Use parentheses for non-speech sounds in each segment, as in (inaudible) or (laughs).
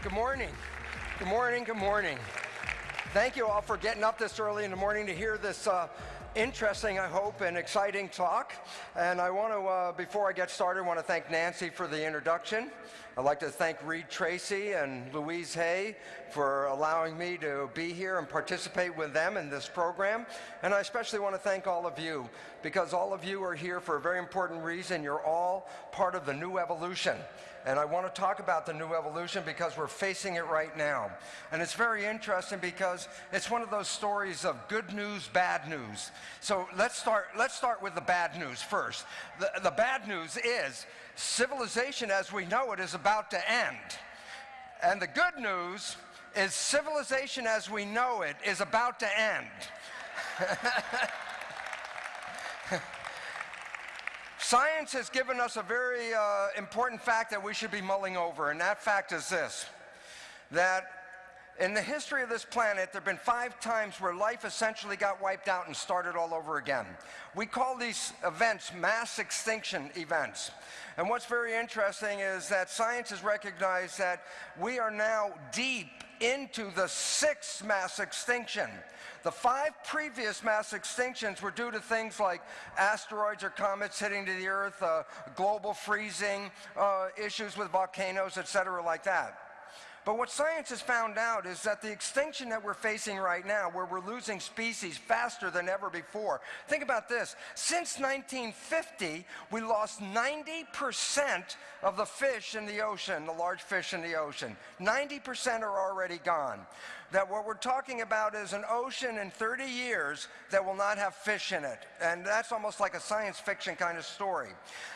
Good morning. Good morning. Good morning. Thank you all for getting up this early in the morning to hear this uh, interesting, I hope, and exciting talk. And I want to, uh, before I get started, I want to thank Nancy for the introduction. I'd like to thank Reid Tracy and Louise Hay for allowing me to be here and participate with them in this program. And I especially want to thank all of you because all of you are here for a very important reason. You're all part of the new evolution. And I want to talk about the new evolution because we're facing it right now. And it's very interesting because it's one of those stories of good news, bad news. So let's start, let's start with the bad news first. The, the bad news is civilization as we know it is about to end. And the good news is civilization as we know it is about to end. (laughs) Science has given us a very uh, important fact that we should be mulling over, and that fact is this, that in the history of this planet, there have been five times where life essentially got wiped out and started all over again. We call these events mass extinction events. And what's very interesting is that science has recognized that we are now deep into the sixth mass extinction. The five previous mass extinctions were due to things like asteroids or comets hitting to the Earth, uh, global freezing, uh, issues with volcanoes, etc., like that. But what science has found out is that the extinction that we're facing right now, where we're losing species faster than ever before, think about this. Since 1950, we lost 90% of the fish in the ocean, the large fish in the ocean. 90% are already gone that what we're talking about is an ocean in 30 years that will not have fish in it. And that's almost like a science fiction kind of story.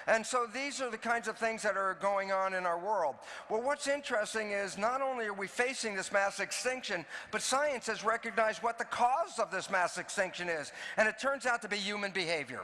And so these are the kinds of things that are going on in our world. Well, what's interesting is not only are we facing this mass extinction, but science has recognized what the cause of this mass extinction is. And it turns out to be human behavior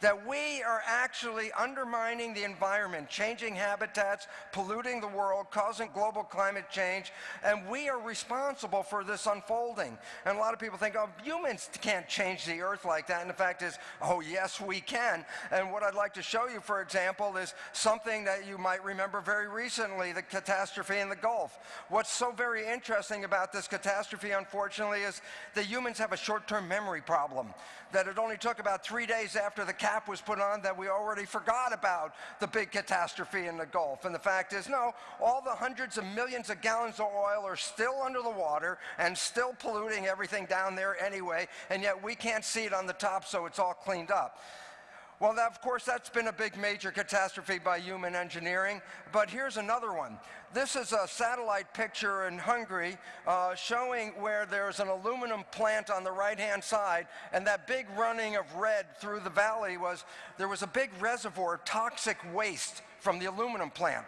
that we are actually undermining the environment, changing habitats, polluting the world, causing global climate change, and we are responsible for this unfolding. And a lot of people think, oh, humans can't change the earth like that. And the fact is, oh, yes, we can. And what I'd like to show you, for example, is something that you might remember very recently, the catastrophe in the Gulf. What's so very interesting about this catastrophe, unfortunately, is that humans have a short-term memory problem, that it only took about three days after the cap was put on that we already forgot about the big catastrophe in the Gulf. And the fact is, no, all the hundreds of millions of gallons of oil are still under the water and still polluting everything down there anyway, and yet we can't see it on the top, so it's all cleaned up. Well, that, of course, that's been a big major catastrophe by human engineering, but here's another one. This is a satellite picture in Hungary uh, showing where there's an aluminum plant on the right-hand side, and that big running of red through the valley was, there was a big reservoir of toxic waste from the aluminum plant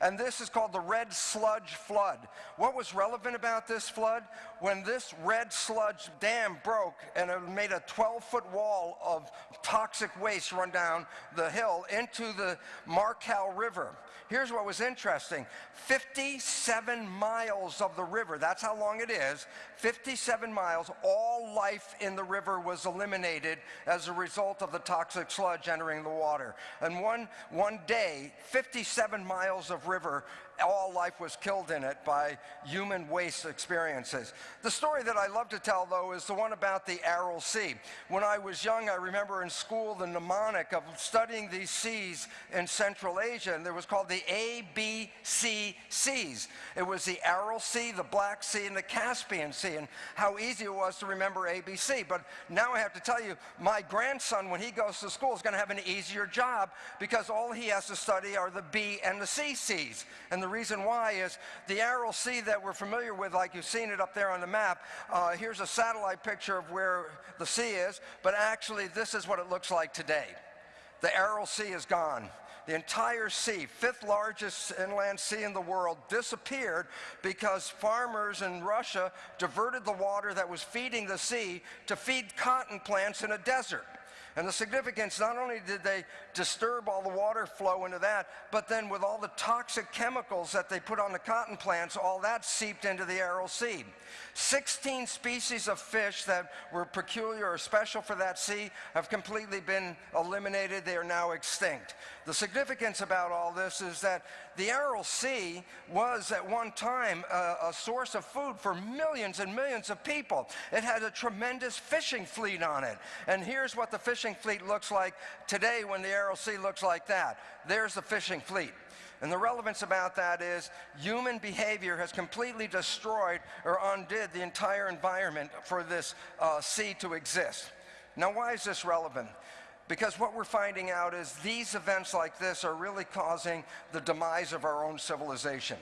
and this is called the red sludge flood. What was relevant about this flood? When this red sludge dam broke and it made a 12-foot wall of toxic waste run down the hill into the Marcal River. Here's what was interesting. 57 miles of the river, that's how long it is, 57 miles, all life in the river was eliminated as a result of the toxic sludge entering the water. And one, one day, 57 miles of river all life was killed in it by human waste experiences. The story that I love to tell, though, is the one about the Aral Sea. When I was young, I remember in school the mnemonic of studying these seas in Central Asia, and there was called the ABC Seas. It was the Aral Sea, the Black Sea, and the Caspian Sea, and how easy it was to remember ABC. But now I have to tell you, my grandson, when he goes to school, is going to have an easier job because all he has to study are the B and the C seas. And the the reason why is the Aral Sea that we're familiar with, like you've seen it up there on the map, uh, here's a satellite picture of where the sea is, but actually this is what it looks like today. The Aral Sea is gone. The entire sea, fifth largest inland sea in the world, disappeared because farmers in Russia diverted the water that was feeding the sea to feed cotton plants in a desert. And the significance, not only did they disturb all the water flow into that, but then with all the toxic chemicals that they put on the cotton plants, all that seeped into the Aral Sea. 16 species of fish that were peculiar or special for that sea have completely been eliminated. They are now extinct. The significance about all this is that the Aral Sea was at one time a, a source of food for millions and millions of people. It had a tremendous fishing fleet on it. And here's what the fishing fleet looks like today when the Aral Sea looks like that. There's the fishing fleet. And the relevance about that is human behavior has completely destroyed or undid the entire environment for this uh, sea to exist. Now, why is this relevant? Because what we're finding out is these events like this are really causing the demise of our own civilization.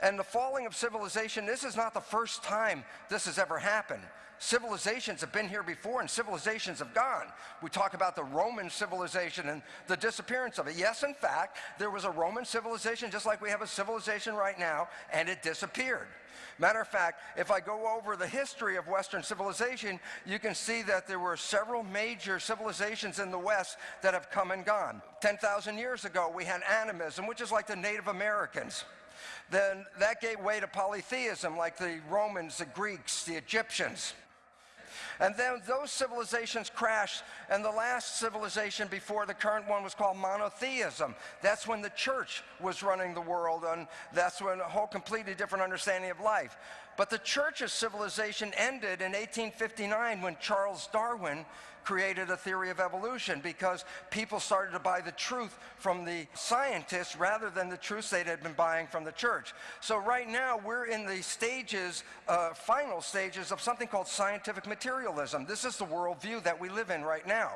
And the falling of civilization, this is not the first time this has ever happened. Civilizations have been here before and civilizations have gone. We talk about the Roman civilization and the disappearance of it. Yes, in fact, there was a Roman civilization just like we have a civilization right now, and it disappeared. Matter of fact, if I go over the history of Western civilization, you can see that there were several major civilizations in the West that have come and gone. 10,000 years ago, we had animism, which is like the Native Americans. Then that gave way to polytheism, like the Romans, the Greeks, the Egyptians. And then those civilizations crashed, and the last civilization before the current one was called monotheism. That's when the church was running the world, and that's when a whole completely different understanding of life. But the church's civilization ended in 1859 when Charles Darwin created a theory of evolution because people started to buy the truth from the scientists rather than the truth they had been buying from the church. So right now we're in the stages, uh, final stages of something called scientific materialism. This is the worldview that we live in right now.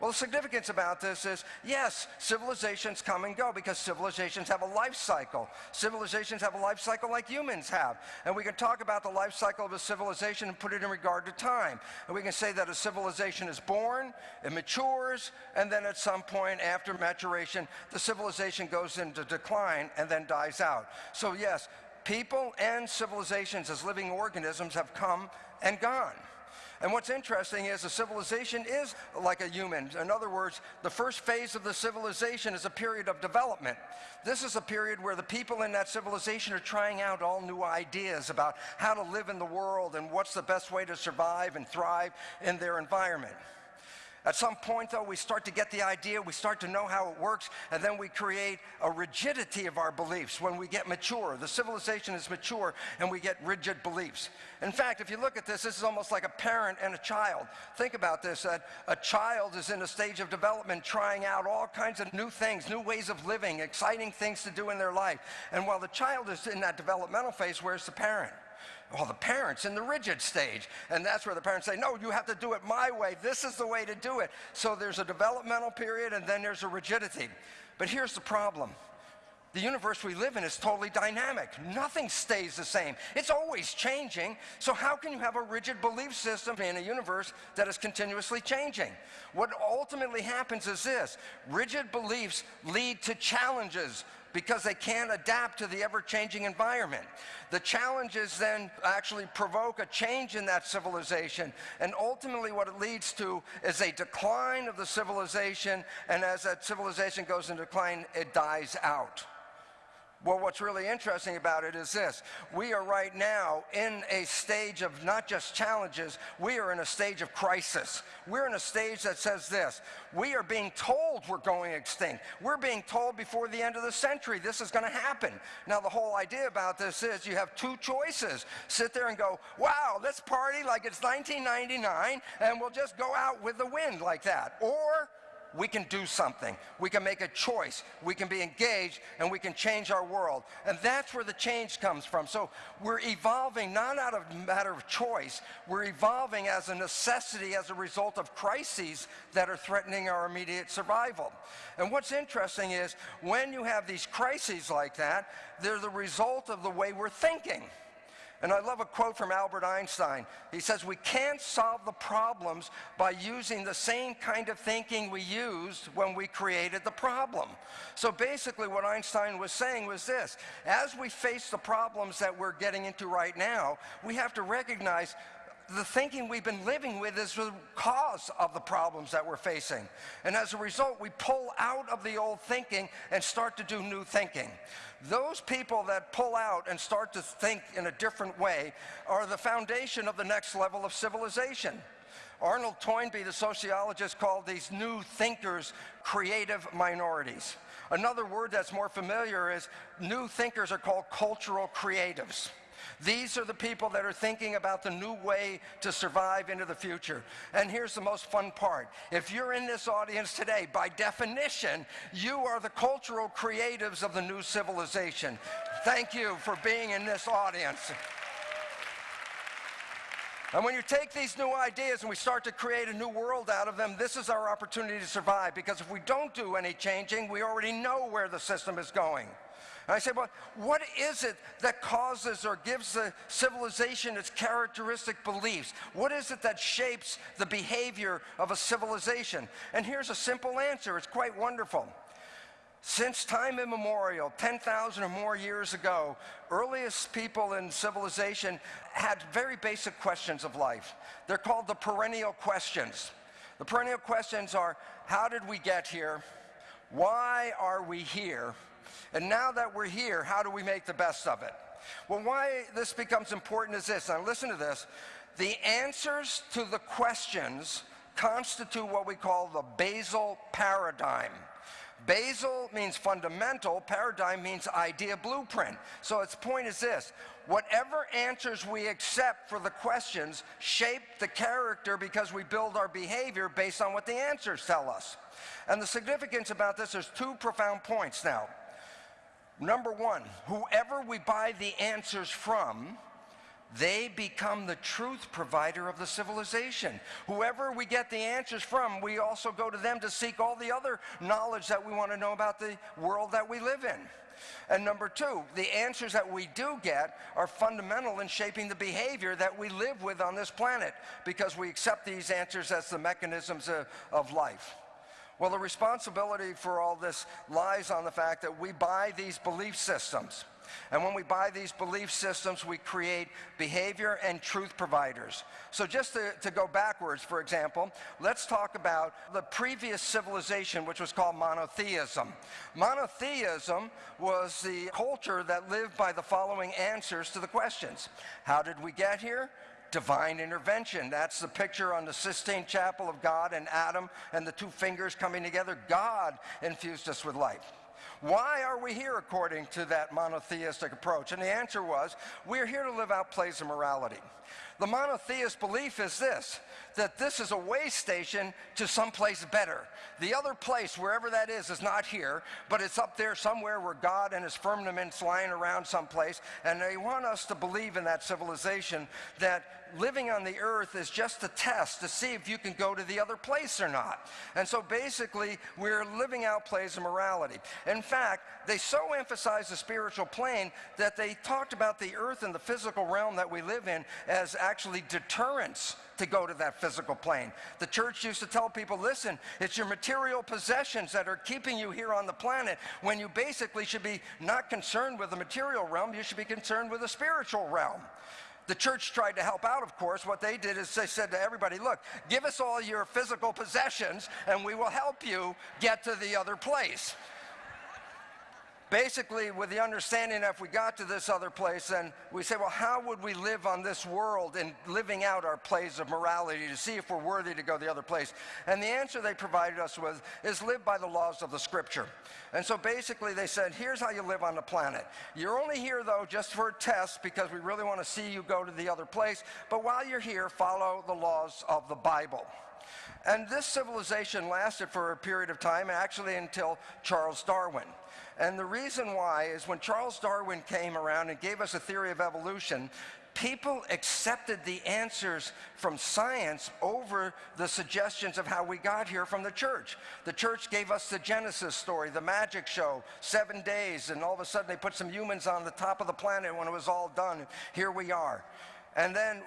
Well, the significance about this is, yes, civilizations come and go because civilizations have a life cycle. Civilizations have a life cycle like humans have. And we can talk about the life cycle of a civilization and put it in regard to time. And we can say that a civilization is born, it matures, and then at some point after maturation, the civilization goes into decline and then dies out. So yes, people and civilizations as living organisms have come and gone. And what's interesting is a civilization is like a human. In other words, the first phase of the civilization is a period of development. This is a period where the people in that civilization are trying out all new ideas about how to live in the world and what's the best way to survive and thrive in their environment. At some point, though, we start to get the idea, we start to know how it works, and then we create a rigidity of our beliefs when we get mature. The civilization is mature, and we get rigid beliefs. In fact, if you look at this, this is almost like a parent and a child. Think about this, that a child is in a stage of development trying out all kinds of new things, new ways of living, exciting things to do in their life. And while the child is in that developmental phase, where's the parent? Well, the parents in the rigid stage. And that's where the parents say, no, you have to do it my way. This is the way to do it. So there's a developmental period and then there's a rigidity. But here's the problem. The universe we live in is totally dynamic. Nothing stays the same. It's always changing. So how can you have a rigid belief system in a universe that is continuously changing? What ultimately happens is this. Rigid beliefs lead to challenges because they can't adapt to the ever-changing environment. The challenges then actually provoke a change in that civilization, and ultimately what it leads to is a decline of the civilization, and as that civilization goes in decline, it dies out. Well, what's really interesting about it is this. We are right now in a stage of not just challenges, we are in a stage of crisis. We're in a stage that says this. We are being told we're going extinct. We're being told before the end of the century this is going to happen. Now, the whole idea about this is you have two choices. Sit there and go, wow, let's party like it's 1999 and we'll just go out with the wind like that. Or we can do something. We can make a choice. We can be engaged and we can change our world. And that's where the change comes from. So we're evolving not out of matter of choice. We're evolving as a necessity as a result of crises that are threatening our immediate survival. And what's interesting is when you have these crises like that, they're the result of the way we're thinking. And I love a quote from Albert Einstein. He says, we can't solve the problems by using the same kind of thinking we used when we created the problem. So basically what Einstein was saying was this, as we face the problems that we're getting into right now, we have to recognize the thinking we've been living with is the cause of the problems that we're facing. And as a result, we pull out of the old thinking and start to do new thinking. Those people that pull out and start to think in a different way are the foundation of the next level of civilization. Arnold Toynbee, the sociologist, called these new thinkers creative minorities. Another word that's more familiar is new thinkers are called cultural creatives. These are the people that are thinking about the new way to survive into the future. And here's the most fun part. If you're in this audience today, by definition, you are the cultural creatives of the new civilization. Thank you for being in this audience. And when you take these new ideas and we start to create a new world out of them, this is our opportunity to survive. Because if we don't do any changing, we already know where the system is going. I said, well, what is it that causes or gives the civilization its characteristic beliefs? What is it that shapes the behavior of a civilization? And here's a simple answer. It's quite wonderful. Since time immemorial, 10,000 or more years ago, earliest people in civilization had very basic questions of life. They're called the perennial questions. The perennial questions are, how did we get here? Why are we here? And now that we're here, how do we make the best of it? Well, why this becomes important is this. Now listen to this. The answers to the questions constitute what we call the basal paradigm. Basal means fundamental, paradigm means idea blueprint. So its point is this, whatever answers we accept for the questions shape the character because we build our behavior based on what the answers tell us. And the significance about this, is two profound points now. Number one, whoever we buy the answers from, they become the truth provider of the civilization. Whoever we get the answers from, we also go to them to seek all the other knowledge that we want to know about the world that we live in. And number two, the answers that we do get are fundamental in shaping the behavior that we live with on this planet because we accept these answers as the mechanisms of, of life. Well, the responsibility for all this lies on the fact that we buy these belief systems. And when we buy these belief systems, we create behavior and truth providers. So just to, to, go backwards, for example, let's talk about the previous civilization, which was called monotheism. Monotheism was the culture that lived by the following answers to the questions. How did we get here? Divine intervention. That's the picture on the Sistine Chapel of God and Adam and the two fingers coming together. God infused us with life. Why are we here according to that monotheistic approach? And the answer was, we're here to live out plays of morality. The monotheist belief is this, that this is a way station to someplace better. The other place, wherever that is, is not here, but it's up there somewhere where God and his firmament's lying around someplace, and they want us to believe in that civilization that living on the earth is just a test to see if you can go to the other place or not. And so basically, we're living out plays of morality. In fact, they so emphasize the spiritual plane that they talked about the earth and the physical realm that we live in as actually deterrence to go to that physical plane. The church used to tell people, listen, it's your material possessions that are keeping you here on the planet when you basically should be not concerned with the material realm, you should be concerned with the spiritual realm. The church tried to help out, of course. What they did is they said to everybody, look, give us all your physical possessions and we will help you get to the other place basically with the understanding that if we got to this other place, then we say, well, how would we live on this world in living out our plays of morality to see if we're worthy to go the other place? And the answer they provided us with is live by the laws of the scripture. And so basically they said, here's how you live on the planet. You're only here though just for a test because we really want to see you go to the other place. But while you're here, follow the laws of the Bible. And this civilization lasted for a period of time, actually until Charles Darwin. And the reason why is when Charles Darwin came around and gave us a theory of evolution, people accepted the answers from science over the suggestions of how we got here from the church. The church gave us the Genesis story, the magic show, seven days, and all of a sudden they put some humans on the top of the planet when it was all done. Here we are. And then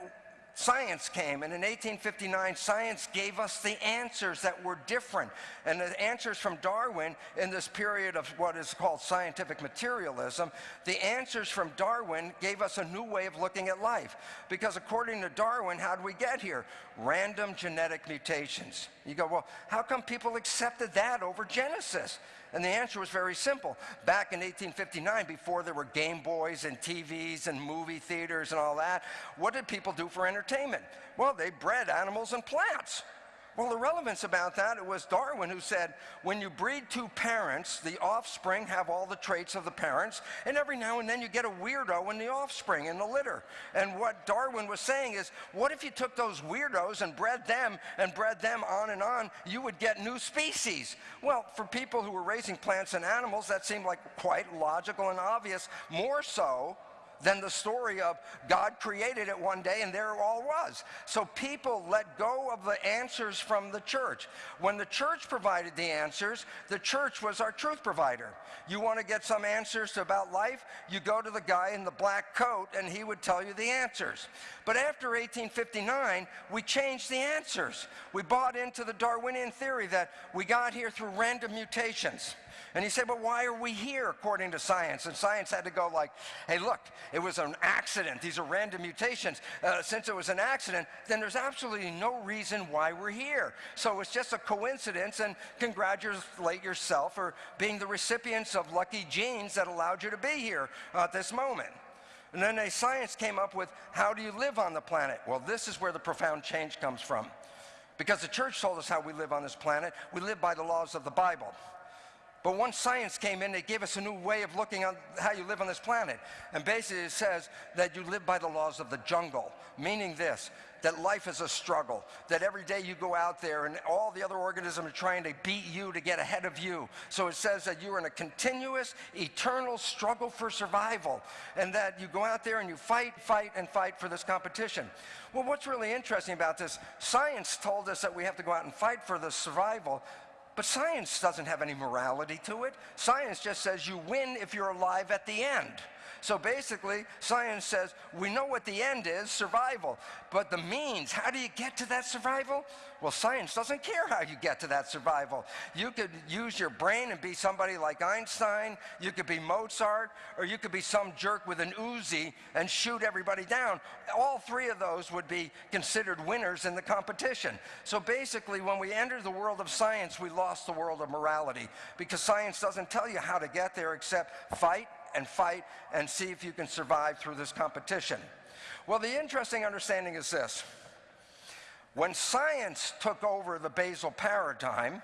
science came, and in 1859, science gave us the answers that were different. And the answers from Darwin in this period of what is called scientific materialism, the answers from Darwin gave us a new way of looking at life. Because according to Darwin, how did we get here? Random genetic mutations. You go, well, how come people accepted that over Genesis? And the answer was very simple. Back in 1859, before there were Game Boys and TVs and movie theaters and all that, what did people do for entertainment? Well, they bred animals and plants. Well, the relevance about that, it was Darwin who said, when you breed two parents, the offspring have all the traits of the parents, and every now and then you get a weirdo in the offspring, in the litter. And what Darwin was saying is, what if you took those weirdos and bred them and bred them on and on, you would get new species. Well, for people who were raising plants and animals, that seemed like quite logical and obvious, more so than the story of God created it one day and there it all was. So people let go of the answers from the church. When the church provided the answers, the church was our truth provider. You want to get some answers about life? You go to the guy in the black coat and he would tell you the answers. But after 1859, we changed the answers. We bought into the Darwinian theory that we got here through random mutations. And he said, but why are we here according to science? And science had to go like, hey, look, it was an accident. These are random mutations. Uh, since it was an accident, then there's absolutely no reason why we're here. So it's just a coincidence and congratulate yourself for being the recipients of lucky genes that allowed you to be here at this moment. And then a science came up with how do you live on the planet? Well, this is where the profound change comes from. Because the church told us how we live on this planet. We live by the laws of the Bible. But once science came in, they gave us a new way of looking at how you live on this planet. And basically it says that you live by the laws of the jungle, meaning this, that life is a struggle, that every day you go out there and all the other organisms are trying to beat you to get ahead of you. So it says that you're in a continuous, eternal struggle for survival, and that you go out there and you fight, fight, and fight for this competition. Well, what's really interesting about this, science told us that we have to go out and fight for the survival, but science doesn't have any morality to it. Science just says you win if you're alive at the end. So basically, science says we know what the end is, survival. But the means, how do you get to that survival? Well, science doesn't care how you get to that survival. You could use your brain and be somebody like Einstein, you could be Mozart, or you could be some jerk with an Uzi and shoot everybody down. All three of those would be considered winners in the competition. So basically, when we enter the world of science, we lost the world of morality because science doesn't tell you how to get there except fight, and fight and see if you can survive through this competition. Well, the interesting understanding is this. When science took over the basal paradigm,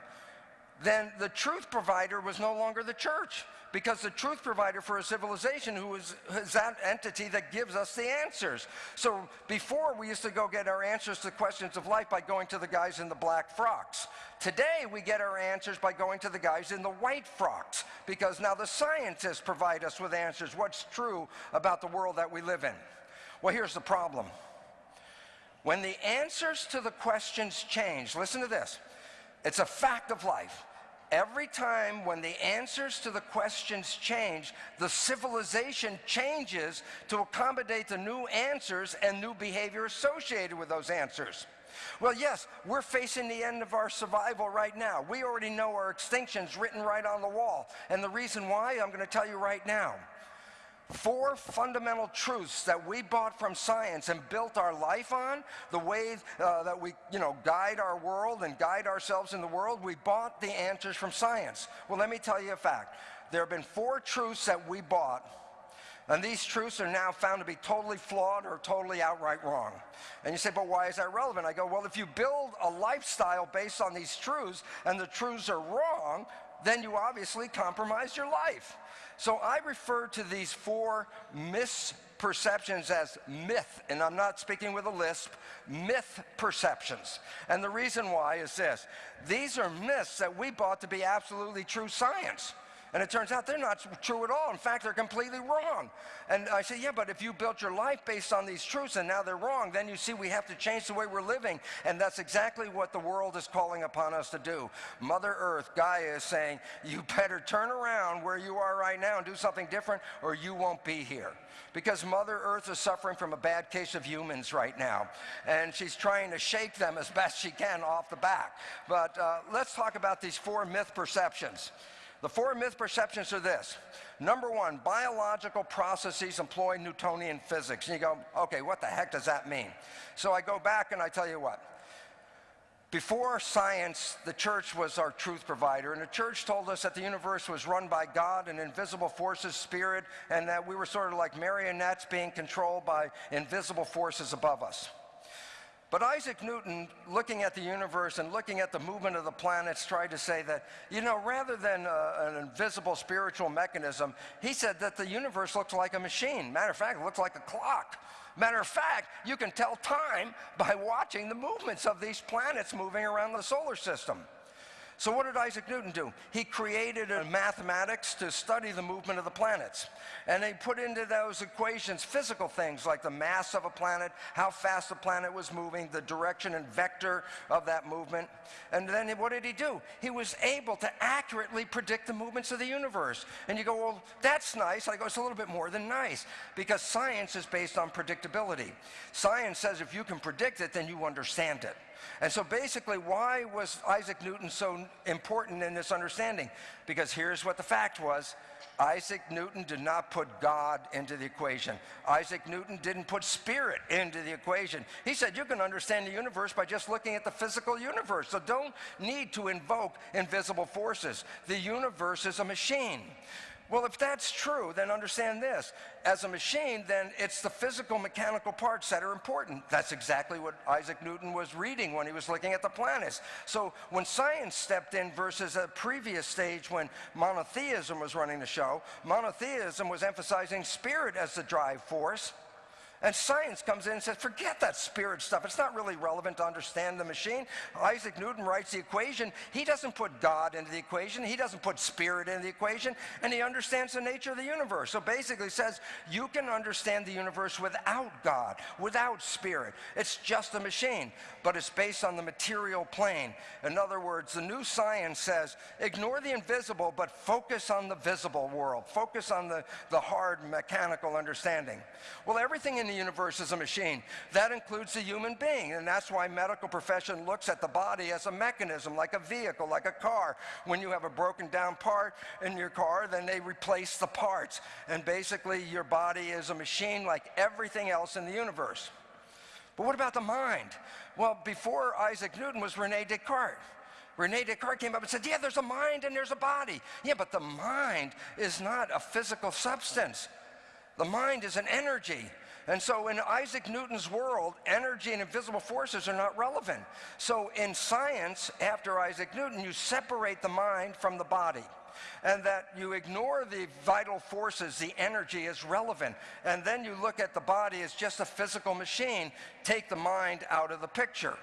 then the truth provider was no longer the church because the truth provider for a civilization who is, is, that entity that gives us the answers. So before we used to go get our answers to questions of life by going to the guys in the black frocks. Today we get our answers by going to the guys in the white frocks because now the scientists provide us with answers, what's true about the world that we live in. Well, here's the problem. When the answers to the questions change, listen to this, it's a fact of life every time when the answers to the questions change, the civilization changes to accommodate the new answers and new behavior associated with those answers. Well, yes, we're facing the end of our survival right now. We already know our extinction's written right on the wall. And the reason why, I'm going to tell you right now four fundamental truths that we bought from science and built our life on, the way uh, that we, you know, guide our world and guide ourselves in the world, we bought the answers from science. Well, let me tell you a fact. There have been four truths that we bought and these truths are now found to be totally flawed or totally outright wrong. And you say, but why is that relevant? I go, well, if you build a lifestyle based on these truths and the truths are wrong, then you obviously compromise your life. So I refer to these four misperceptions as myth, and I'm not speaking with a lisp, myth perceptions. And the reason why is this. These are myths that we bought to be absolutely true science. And it turns out they're not true at all. In fact, they're completely wrong. And I say, yeah, but if you built your life based on these truths and now they're wrong, then you see we have to change the way we're living. And that's exactly what the world is calling upon us to do. Mother Earth, Gaia, is saying, you better turn around where you are right now and do something different or you won't be here. Because Mother Earth is suffering from a bad case of humans right now. And she's trying to shake them as best she can off the back. But uh, let's talk about these four myth perceptions. The four myth perceptions are this. Number one, biological processes employ Newtonian physics. And you go, okay, what the heck does that mean? So I go back and I tell you what. Before science, the church was our truth provider, and the church told us that the universe was run by God and invisible forces, spirit, and that we were sort of like marionettes being controlled by invisible forces above us. But Isaac Newton, looking at the universe and looking at the movement of the planets, tried to say that, you know, rather than uh, an invisible spiritual mechanism, he said that the universe looks like a machine. Matter of fact, it looks like a clock. Matter of fact, you can tell time by watching the movements of these planets moving around the solar system. So what did Isaac Newton do? He created mathematics to study the movement of the planets. And he put into those equations physical things like the mass of a planet, how fast the planet was moving, the direction and vector of that movement. And then what did he do? He was able to accurately predict the movements of the universe. And you go, well, that's nice. I go, it's a little bit more than nice because science is based on predictability. Science says if you can predict it, then you understand it. And so basically, why was Isaac Newton so important in this understanding? Because here's what the fact was. Isaac Newton did not put God into the equation. Isaac Newton didn't put spirit into the equation. He said you can understand the universe by just looking at the physical universe. So don't need to invoke invisible forces. The universe is a machine. Well, if that's true, then understand this. As a machine, then it's the physical mechanical parts that are important. That's exactly what Isaac Newton was reading when he was looking at the planets. So when science stepped in versus a previous stage when monotheism was running the show, monotheism was emphasizing spirit as the drive force. And science comes in and says, forget that spirit stuff. It's not really relevant to understand the machine. Isaac Newton writes the equation. He doesn't put God into the equation. He doesn't put spirit into the equation. And he understands the nature of the universe. So basically says, you can understand the universe without God, without spirit. It's just a machine, but it's based on the material plane. In other words, the new science says, ignore the invisible, but focus on the visible world. Focus on the, the hard mechanical understanding. Well, everything in the universe is a machine. That includes the human being, and that's why medical profession looks at the body as a mechanism, like a vehicle, like a car. When you have a broken down part in your car, then they replace the parts. And basically, your body is a machine like everything else in the universe. But what about the mind? Well, before Isaac Newton was Rene Descartes. Rene Descartes came up and said, yeah, there's a mind and there's a body. Yeah, but the mind is not a physical substance. The mind is an energy. And so in Isaac Newton's world, energy and invisible forces are not relevant. So in science, after Isaac Newton, you separate the mind from the body and that you ignore the vital forces, the energy is relevant. And then you look at the body as just a physical machine, take the mind out of the picture.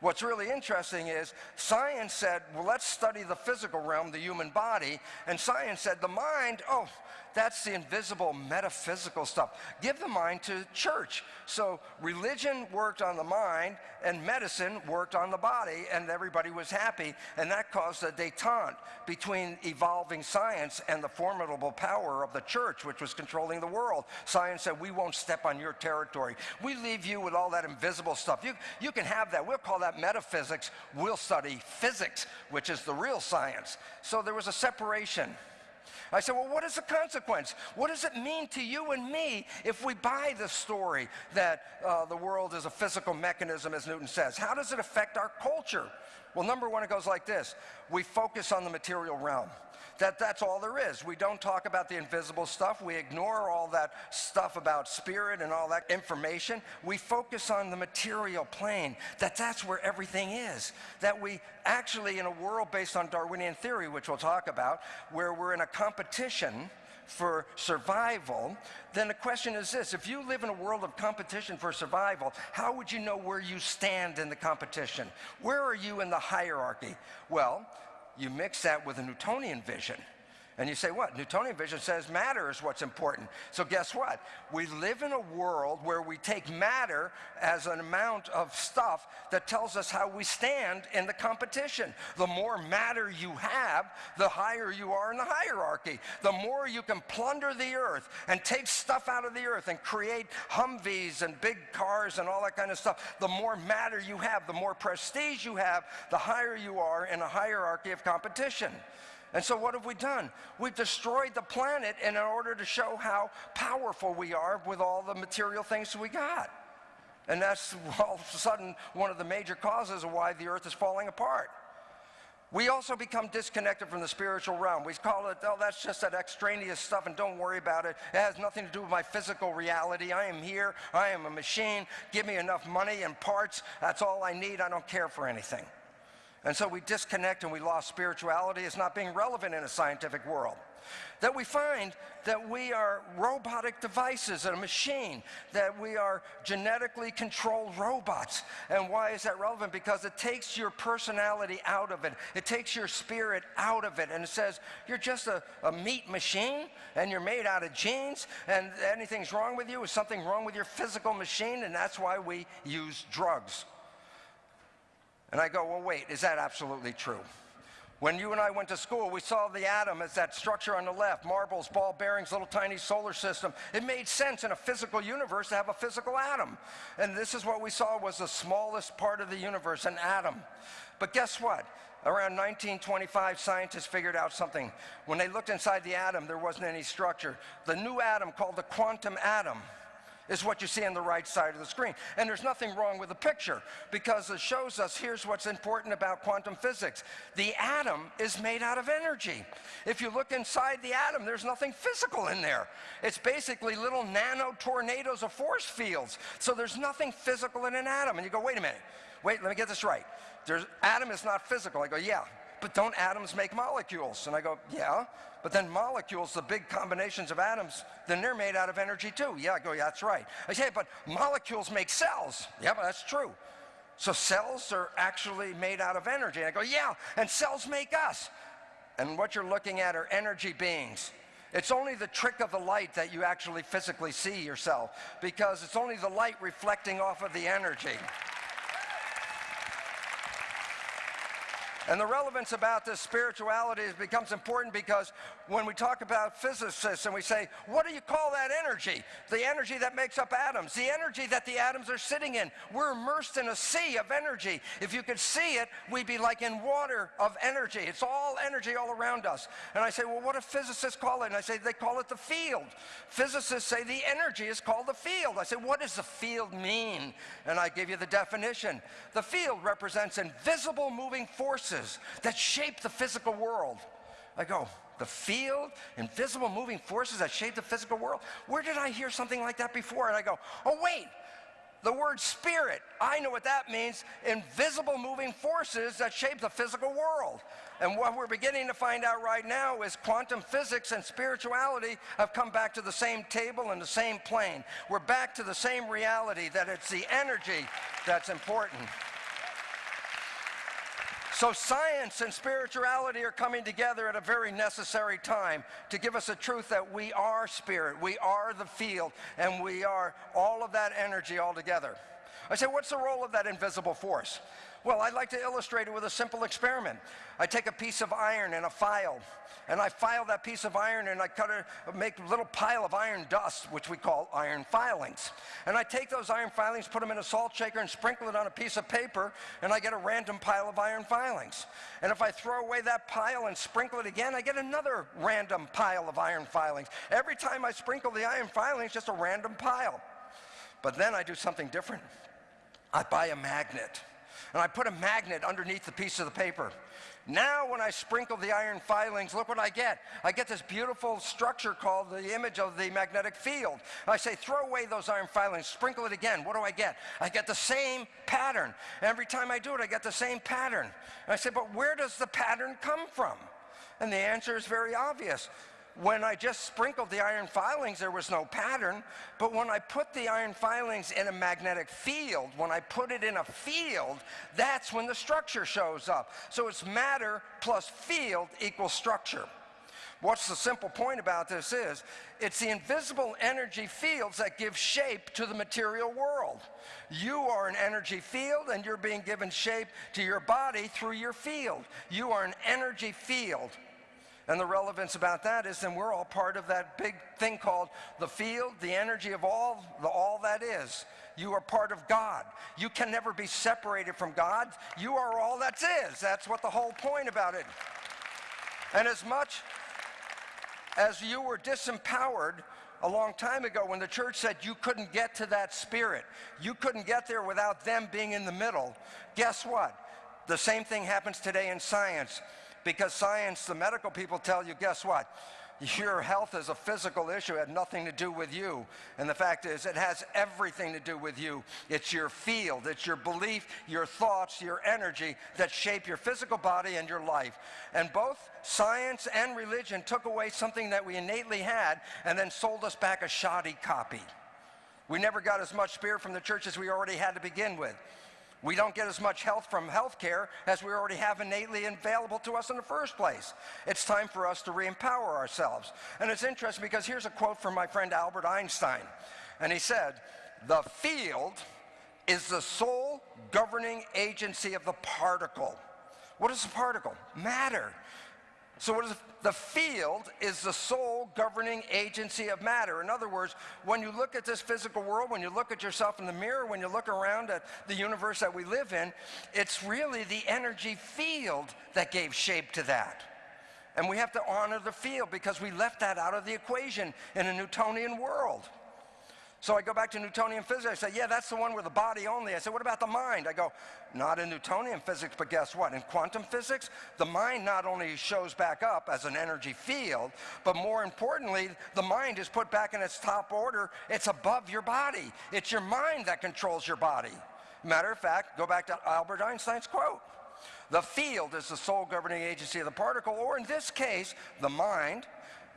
What's really interesting is science said, well, let's study the physical realm, the human body. And science said, the mind, oh, that's the invisible metaphysical stuff. Give the mind to church. So religion worked on the mind and medicine worked on the body and everybody was happy. And that caused a detente between evolving science and the formidable power of the church, which was controlling the world. Science said, we won't step on your territory. We leave you with all that invisible stuff. You, you can have that. We'll call that metaphysics, we'll study physics, which is the real science. So there was a separation. I said, well, what is the consequence? What does it mean to you and me if we buy the story that uh, the world is a physical mechanism, as Newton says? How does it affect our culture? Well, number one, it goes like this. We focus on the material realm that that's all there is. We don't talk about the invisible stuff. We ignore all that stuff about spirit and all that information. We focus on the material plane, that that's where everything is. That we actually, in a world based on Darwinian theory, which we'll talk about, where we're in a competition for survival, then the question is this, if you live in a world of competition for survival, how would you know where you stand in the competition? Where are you in the hierarchy? Well, you mix that with a Newtonian vision. And you say, what? Newtonian vision says matter is what's important. So guess what? We live in a world where we take matter as an amount of stuff that tells us how we stand in the competition. The more matter you have, the higher you are in the hierarchy. The more you can plunder the earth and take stuff out of the earth and create Humvees and big cars and all that kind of stuff, the more matter you have, the more prestige you have, the higher you are in a hierarchy of competition. And so what have we done? We've destroyed the planet in order to show how powerful we are with all the material things we got. And that's (laughs) all of a sudden one of the major causes of why the earth is falling apart. We also become disconnected from the spiritual realm. We call it, oh, that's just that extraneous stuff and don't worry about it. It has nothing to do with my physical reality. I am here. I am a machine. Give me enough money and parts. That's all I need. I don't care for anything. And so we disconnect and we lost spirituality as not being relevant in a scientific world. That we find that we are robotic devices, and a machine, that we are genetically controlled robots. And why is that relevant? Because it takes your personality out of it. It takes your spirit out of it. And it says, you're just a, a meat machine and you're made out of genes and anything's wrong with you is something wrong with your physical machine and that's why we use drugs. And I go, well, wait, is that absolutely true? When you and I went to school, we saw the atom as that structure on the left, marbles, ball bearings, little tiny solar system. It made sense in a physical universe to have a physical atom. And this is what we saw was the smallest part of the universe, an atom. But guess what? Around 1925, scientists figured out something. When they looked inside the atom, there wasn't any structure. The new atom called the quantum atom is what you see on the right side of the screen. And there's nothing wrong with the picture because it shows us here's what's important about quantum physics. The atom is made out of energy. If you look inside the atom, there's nothing physical in there. It's basically little nano tornadoes of force fields. So there's nothing physical in an atom. And you go, wait a minute, wait, let me get this right. There's, atom is not physical. I go, yeah, but don't atoms make molecules? And I go, yeah, but then molecules, the big combinations of atoms, then they're made out of energy too. Yeah, I go, yeah, that's right. I say, but molecules make cells. Yeah, but that's true. So cells are actually made out of energy. And I go, yeah, and cells make us. And what you're looking at are energy beings. It's only the trick of the light that you actually physically see yourself because it's only the light reflecting off of the energy. And the relevance about this spirituality becomes important because when we talk about physicists and we say, what do you call that energy? The energy that makes up atoms, the energy that the atoms are sitting in. We're immersed in a sea of energy. If you could see it, we'd be like in water of energy. It's all energy all around us. And I say, well, what do physicists call it? And I say, they call it the field. Physicists say the energy is called the field. I say, what does the field mean? And I give you the definition. The field represents invisible moving forces that shape the physical world. I go, the field, invisible moving forces that shape the physical world. Where did I hear something like that before? And I go, oh, wait, the word spirit, I know what that means. Invisible moving forces that shape the physical world. And what we're beginning to find out right now is quantum physics and spirituality have come back to the same table and the same plane. We're back to the same reality that it's the energy that's important. So science and spirituality are coming together at a very necessary time to give us a truth that we are spirit, we are the field, and we are all of that energy all together. I say, what's the role of that invisible force? Well, I'd like to illustrate it with a simple experiment. I take a piece of iron and a file, and I file that piece of iron and I cut it, make a little pile of iron dust, which we call iron filings. And I take those iron filings, put them in a salt shaker and sprinkle it on a piece of paper, and I get a random pile of iron filings. And if I throw away that pile and sprinkle it again, I get another random pile of iron filings. Every time I sprinkle the iron filings, just a random pile. But then I do something different. I buy a magnet and I put a magnet underneath the piece of the paper. Now when I sprinkle the iron filings, look what I get. I get this beautiful structure called the image of the magnetic field. I say, throw away those iron filings, sprinkle it again. What do I get? I get the same pattern. Every time I do it, I get the same pattern. And I say, but where does the pattern come from? And the answer is very obvious when I just sprinkled the iron filings, there was no pattern. But when I put the iron filings in a magnetic field, when I put it in a field, that's when the structure shows up. So it's matter plus field equals structure. What's the simple point about this is, it's the invisible energy fields that give shape to the material world. You are an energy field and you're being given shape to your body through your field. You are an energy field. And the relevance about that is then we're all part of that big thing called the field, the energy of all, the all that is. You are part of God. You can never be separated from God. You are all that is. That's what the whole point about it. And as much as you were disempowered a long time ago when the church said you couldn't get to that spirit, you couldn't get there without them being in the middle, guess what? The same thing happens today in science because science, the medical people tell you, guess what? Your health is a physical issue. It had nothing to do with you. And the fact is, it has everything to do with you. It's your field, it's your belief, your thoughts, your energy that shape your physical body and your life. And both science and religion took away something that we innately had and then sold us back a shoddy copy. We never got as much spirit from the church as we already had to begin with. We don't get as much health from health care as we already have innately available to us in the first place. It's time for us to re-empower ourselves. And it's interesting because here's a quote from my friend Albert Einstein. And he said, the field is the sole governing agency of the particle. What is a particle? Matter. So what is the field is the sole governing agency of matter. In other words, when you look at this physical world, when you look at yourself in the mirror, when you look around at the universe that we live in, it's really the energy field that gave shape to that. And we have to honor the field because we left that out of the equation in a Newtonian world. So I go back to Newtonian physics. I say, yeah, that's the one with the body only. I say, what about the mind? I go, not in Newtonian physics, but guess what? In quantum physics, the mind not only shows back up as an energy field, but more importantly, the mind is put back in its top order. It's above your body. It's your mind that controls your body. Matter of fact, go back to Albert Einstein's quote. The field is the sole governing agency of the particle, or in this case, the mind,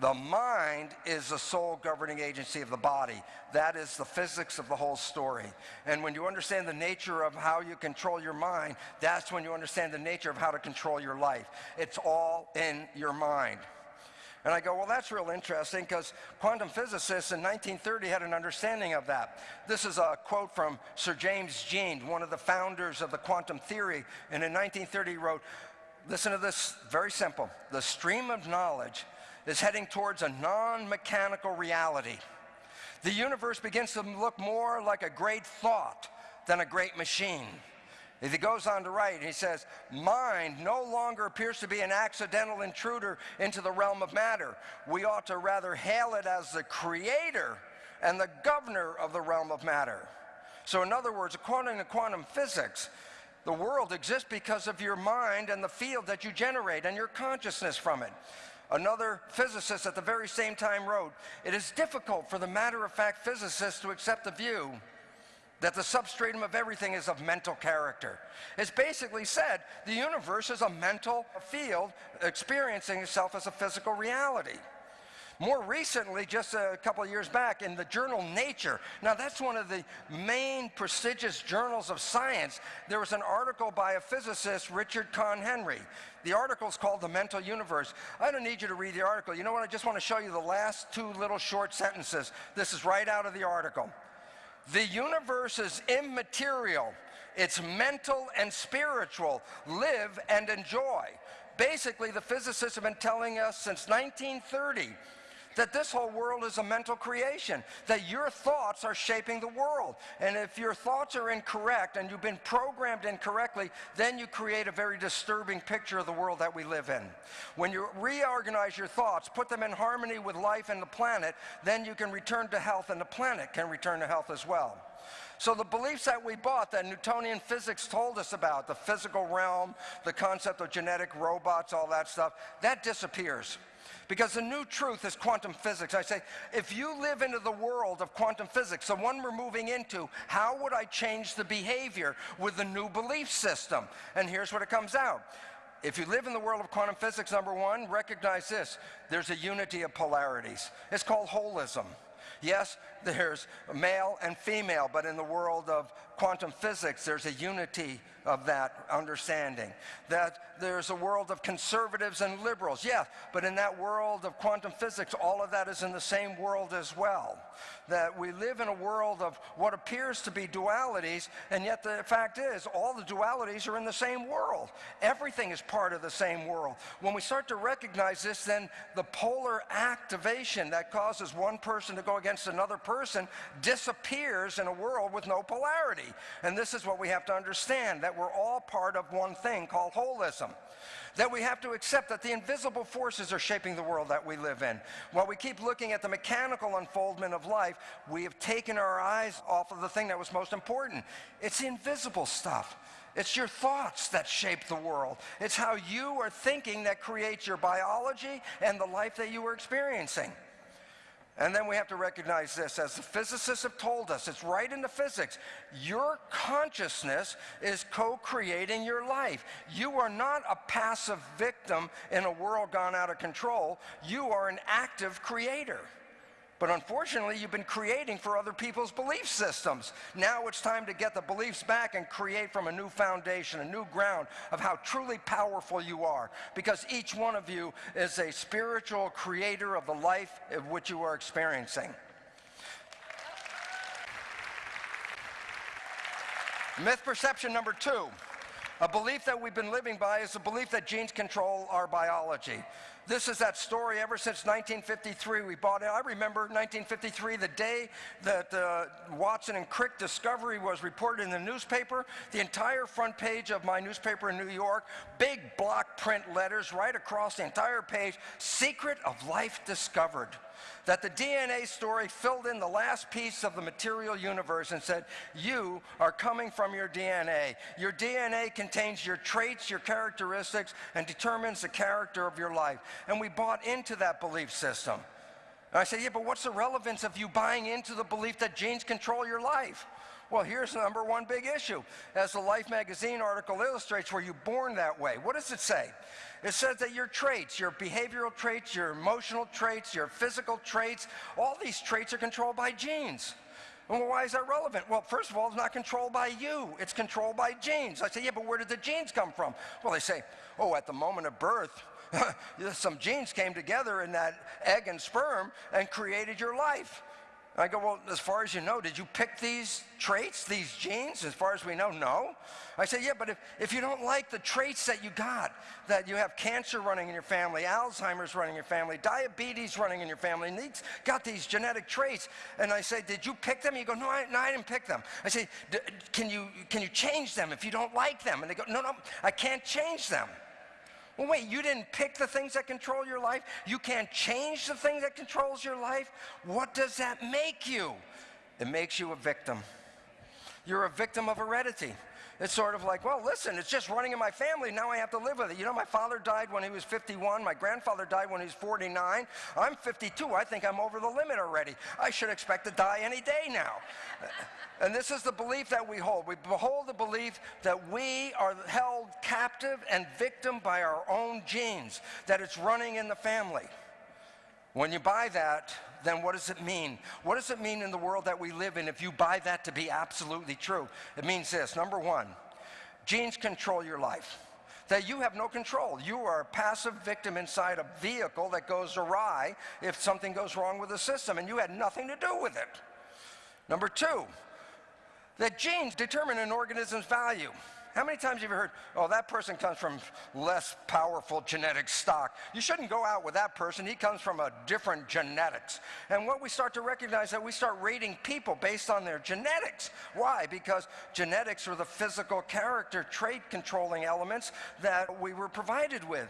the mind is the sole governing agency of the body. That is the physics of the whole story. And when you understand the nature of how you control your mind, that's when you understand the nature of how to control your life. It's all in your mind. And I go, well, that's real interesting because quantum physicists in 1930 had an understanding of that. This is a quote from Sir James Jeans, one of the founders of the quantum theory. And in 1930 he wrote, listen to this, very simple. The stream of knowledge is heading towards a non-mechanical reality. The universe begins to look more like a great thought than a great machine. He goes on to write, he says, mind no longer appears to be an accidental intruder into the realm of matter. We ought to rather hail it as the creator and the governor of the realm of matter. So in other words, according to quantum physics, the world exists because of your mind and the field that you generate and your consciousness from it. Another physicist at the very same time wrote, it is difficult for the matter-of-fact physicist to accept the view that the substratum of everything is of mental character. It's basically said the universe is a mental field experiencing itself as a physical reality. More recently, just a couple of years back, in the journal Nature, now that's one of the main prestigious journals of science, there was an article by a physicist, Richard Conn Henry. The article is called The Mental Universe. I don't need you to read the article. You know what? I just want to show you the last two little short sentences. This is right out of the article. The universe is immaterial. It's mental and spiritual. Live and enjoy. Basically, the physicists have been telling us since 1930 that this whole world is a mental creation, that your thoughts are shaping the world. And if your thoughts are incorrect and you've been programmed incorrectly, then you create a very disturbing picture of the world that we live in. When you reorganize your thoughts, put them in harmony with life and the planet, then you can return to health and the planet can return to health as well. So the beliefs that we bought that Newtonian physics told us about, the physical realm, the concept of genetic robots, all that stuff, that disappears. Because the new truth is quantum physics. I say, if you live into the world of quantum physics, the one we're moving into, how would I change the behavior with the new belief system? And here's what it comes out. If you live in the world of quantum physics, number one, recognize this. There's a unity of polarities. It's called holism. Yes, there's male and female, but in the world of quantum physics, there's a unity of that understanding. That there's a world of conservatives and liberals, yes, but in that world of quantum physics, all of that is in the same world as well. That we live in a world of what appears to be dualities, and yet the fact is, all the dualities are in the same world. Everything is part of the same world. When we start to recognize this, then the polar activation that causes one person to go against another person disappears in a world with no polarity. And this is what we have to understand, that we're all part of one thing called holism. That we have to accept that the invisible forces are shaping the world that we live in. While we keep looking at the mechanical unfoldment of life, we have taken our eyes off of the thing that was most important. It's the invisible stuff. It's your thoughts that shape the world. It's how you are thinking that creates your biology and the life that you are experiencing. And then we have to recognize this, as the physicists have told us, it's right in the physics. Your consciousness is co-creating your life. You are not a passive victim in a world gone out of control. You are an active creator. But unfortunately, you've been creating for other people's belief systems. Now it's time to get the beliefs back and create from a new foundation, a new ground of how truly powerful you are. Because each one of you is a spiritual creator of the life of which you are experiencing. Myth perception number two. A belief that we've been living by is the belief that genes control our biology. This is that story ever since 1953. We bought it. I remember 1953, the day that uh, Watson and Crick discovery was reported in the newspaper. The entire front page of my newspaper in New York, big block print letters right across the entire page, Secret of Life Discovered that the DNA story filled in the last piece of the material universe and said, you are coming from your DNA. Your DNA contains your traits, your characteristics, and determines the character of your life. And we bought into that belief system. And I said, yeah, but what's the relevance of you buying into the belief that genes control your life? Well, here's the number one big issue. As the Life magazine article illustrates, were you born that way? What does it say? It says that your traits, your behavioral traits, your emotional traits, your physical traits, all these traits are controlled by genes. Well, why is that relevant? Well, first of all, it's not controlled by you. It's controlled by genes. I say, yeah, but where did the genes come from? Well, they say, oh, at the moment of birth, (laughs) some genes came together in that egg and sperm and created your life. I go, well, as far as you know, did you pick these traits, these genes? As far as we know, no. I say, yeah, but if, if you don't like the traits that you got, that you have cancer running in your family, Alzheimer's running in your family, diabetes running in your family, and these got these genetic traits, and I say, did you pick them? You go, no, I, no, I didn't pick them. I say, can you, can you change them if you don't like them? And they go, no, no, I can't change them. Well, wait, you didn't pick the things that control your life? You can't change the thing that controls your life? What does that make you? It makes you a victim. You're a victim of heredity. It's sort of like, well, listen, it's just running in my family. Now I have to live with it. You know, my father died when he was 51. My grandfather died when he was 49. I'm 52. I think I'm over the limit already. I should expect to die any day now. (laughs) And this is the belief that we hold. We behold the belief that we are held captive and victim by our own genes, that it's running in the family. When you buy that, then what does it mean? What does it mean in the world that we live in if you buy that to be absolutely true? It means this number one, genes control your life. That you have no control. You are a passive victim inside a vehicle that goes awry if something goes wrong with the system, and you had nothing to do with it. Number two, that genes determine an organism's value. How many times have you heard, oh, that person comes from less powerful genetic stock? You shouldn't go out with that person. He comes from a different genetics. And what we start to recognize that we start rating people based on their genetics. Why? Because genetics are the physical character trait controlling elements that we were provided with.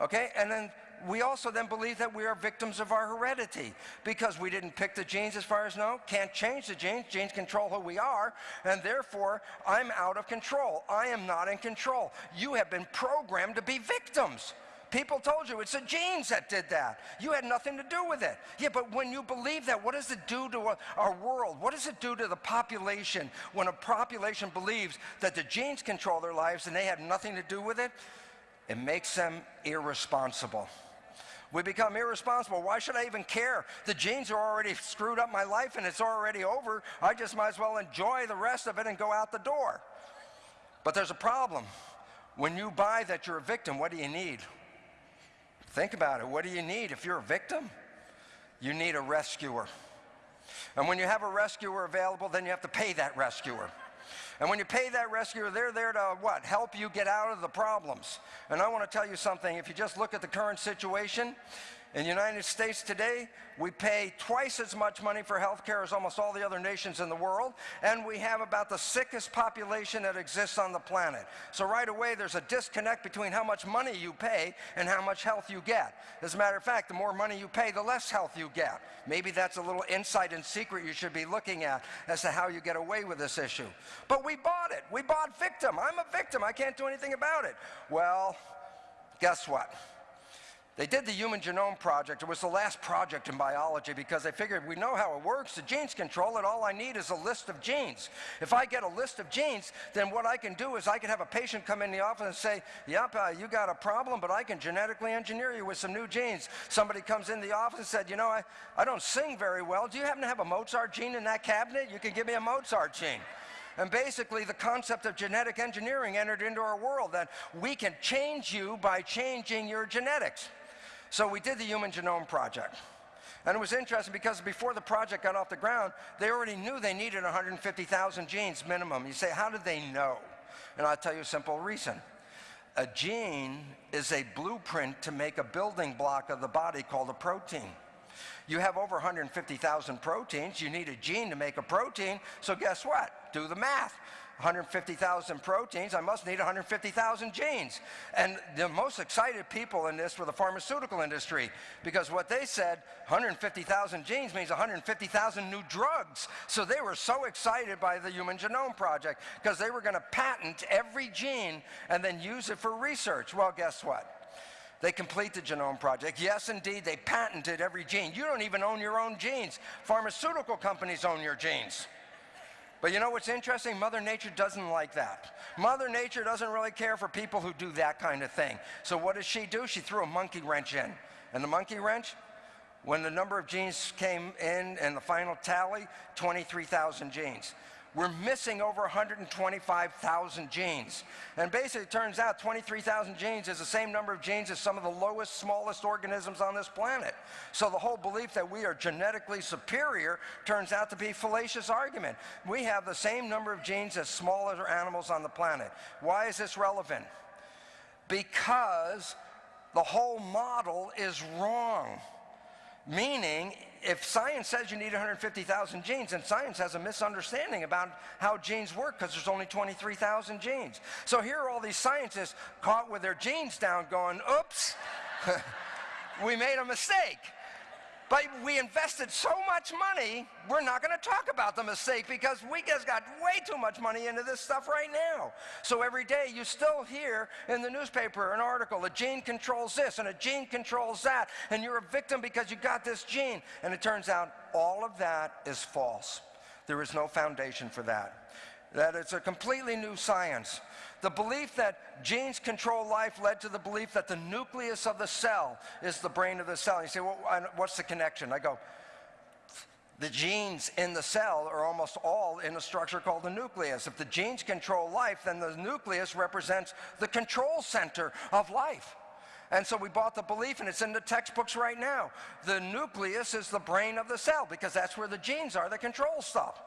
Okay? And then we also then believe that we are victims of our heredity because we didn't pick the genes as far as no, can't change the genes, genes control who we are, and therefore I'm out of control. I am not in control. You have been programmed to be victims. People told you it's the genes that did that. You had nothing to do with it. Yeah, but when you believe that, what does it do to our world? What does it do to the population when a population believes that the genes control their lives and they had nothing to do with it? It makes them irresponsible. We become irresponsible. Why should I even care? The genes are already screwed up my life and it's already over. I just might as well enjoy the rest of it and go out the door. But there's a problem. When you buy that you're a victim, what do you need? Think about it. What do you need if you're a victim? You need a rescuer. And when you have a rescuer available, then you have to pay that rescuer. And when you pay that rescuer, they're there to what? Help you get out of the problems. And I want to tell you something. If you just look at the current situation, in the United States today, we pay twice as much money for health care as almost all the other nations in the world, and we have about the sickest population that exists on the planet. So right away, there's a disconnect between how much money you pay and how much health you get. As a matter of fact, the more money you pay, the less health you get. Maybe that's a little insight and secret you should be looking at as to how you get away with this issue. But we bought it. We bought victim. I'm a victim. I can't do anything about it. Well, guess what? They did the Human Genome Project. It was the last project in biology because they figured we know how it works. The genes control it. All I need is a list of genes. If I get a list of genes, then what I can do is I can have a patient come in the office and say, yep, uh, you got a problem, but I can genetically engineer you with some new genes. Somebody comes in the office and said, you know, I, I don't sing very well. Do you happen to have a Mozart gene in that cabinet? You can give me a Mozart gene. And basically, the concept of genetic engineering entered into our world that we can change you by changing your genetics. So we did the Human Genome Project. And it was interesting because before the project got off the ground, they already knew they needed 150,000 genes minimum. You say, how did they know? And I'll tell you a simple reason. A gene is a blueprint to make a building block of the body called a protein. You have over 150,000 proteins. You need a gene to make a protein. So guess what? Do the math. 150,000 proteins, I must need 150,000 genes. And the most excited people in this were the pharmaceutical industry because what they said, 150,000 genes means 150,000 new drugs. So they were so excited by the Human Genome Project because they were going to patent every gene and then use it for research. Well, guess what? They complete the genome project. Yes, indeed, they patented every gene. You don't even own your own genes. Pharmaceutical companies own your genes. But you know what's interesting? Mother Nature doesn't like that. Mother Nature doesn't really care for people who do that kind of thing. So what does she do? She threw a monkey wrench in. And the monkey wrench, when the number of genes came in and the final tally, 23,000 genes. We're missing over 125,000 genes. And basically, it turns out 23,000 genes is the same number of genes as some of the lowest, smallest organisms on this planet. So the whole belief that we are genetically superior turns out to be fallacious argument. We have the same number of genes as smaller animals on the planet. Why is this relevant? Because the whole model is wrong. Meaning, if science says you need 150,000 genes, then science has a misunderstanding about how genes work because there's only 23,000 genes. So here are all these scientists caught with their genes down going, oops, (laughs) we made a mistake. But we invested so much money, we're not going to talk about the mistake because we just got way too much money into this stuff right now. So every day you still hear in the newspaper an article, a gene controls this and a gene controls that, and you're a victim because you got this gene. And it turns out all of that is false. There is no foundation for that. That it's a completely new science. The belief that genes control life led to the belief that the nucleus of the cell is the brain of the cell. You say, well, what's the connection? I go, the genes in the cell are almost all in a structure called the nucleus. If the genes control life, then the nucleus represents the control center of life. And so we bought the belief, and it's in the textbooks right now. The nucleus is the brain of the cell because that's where the genes are that control stuff.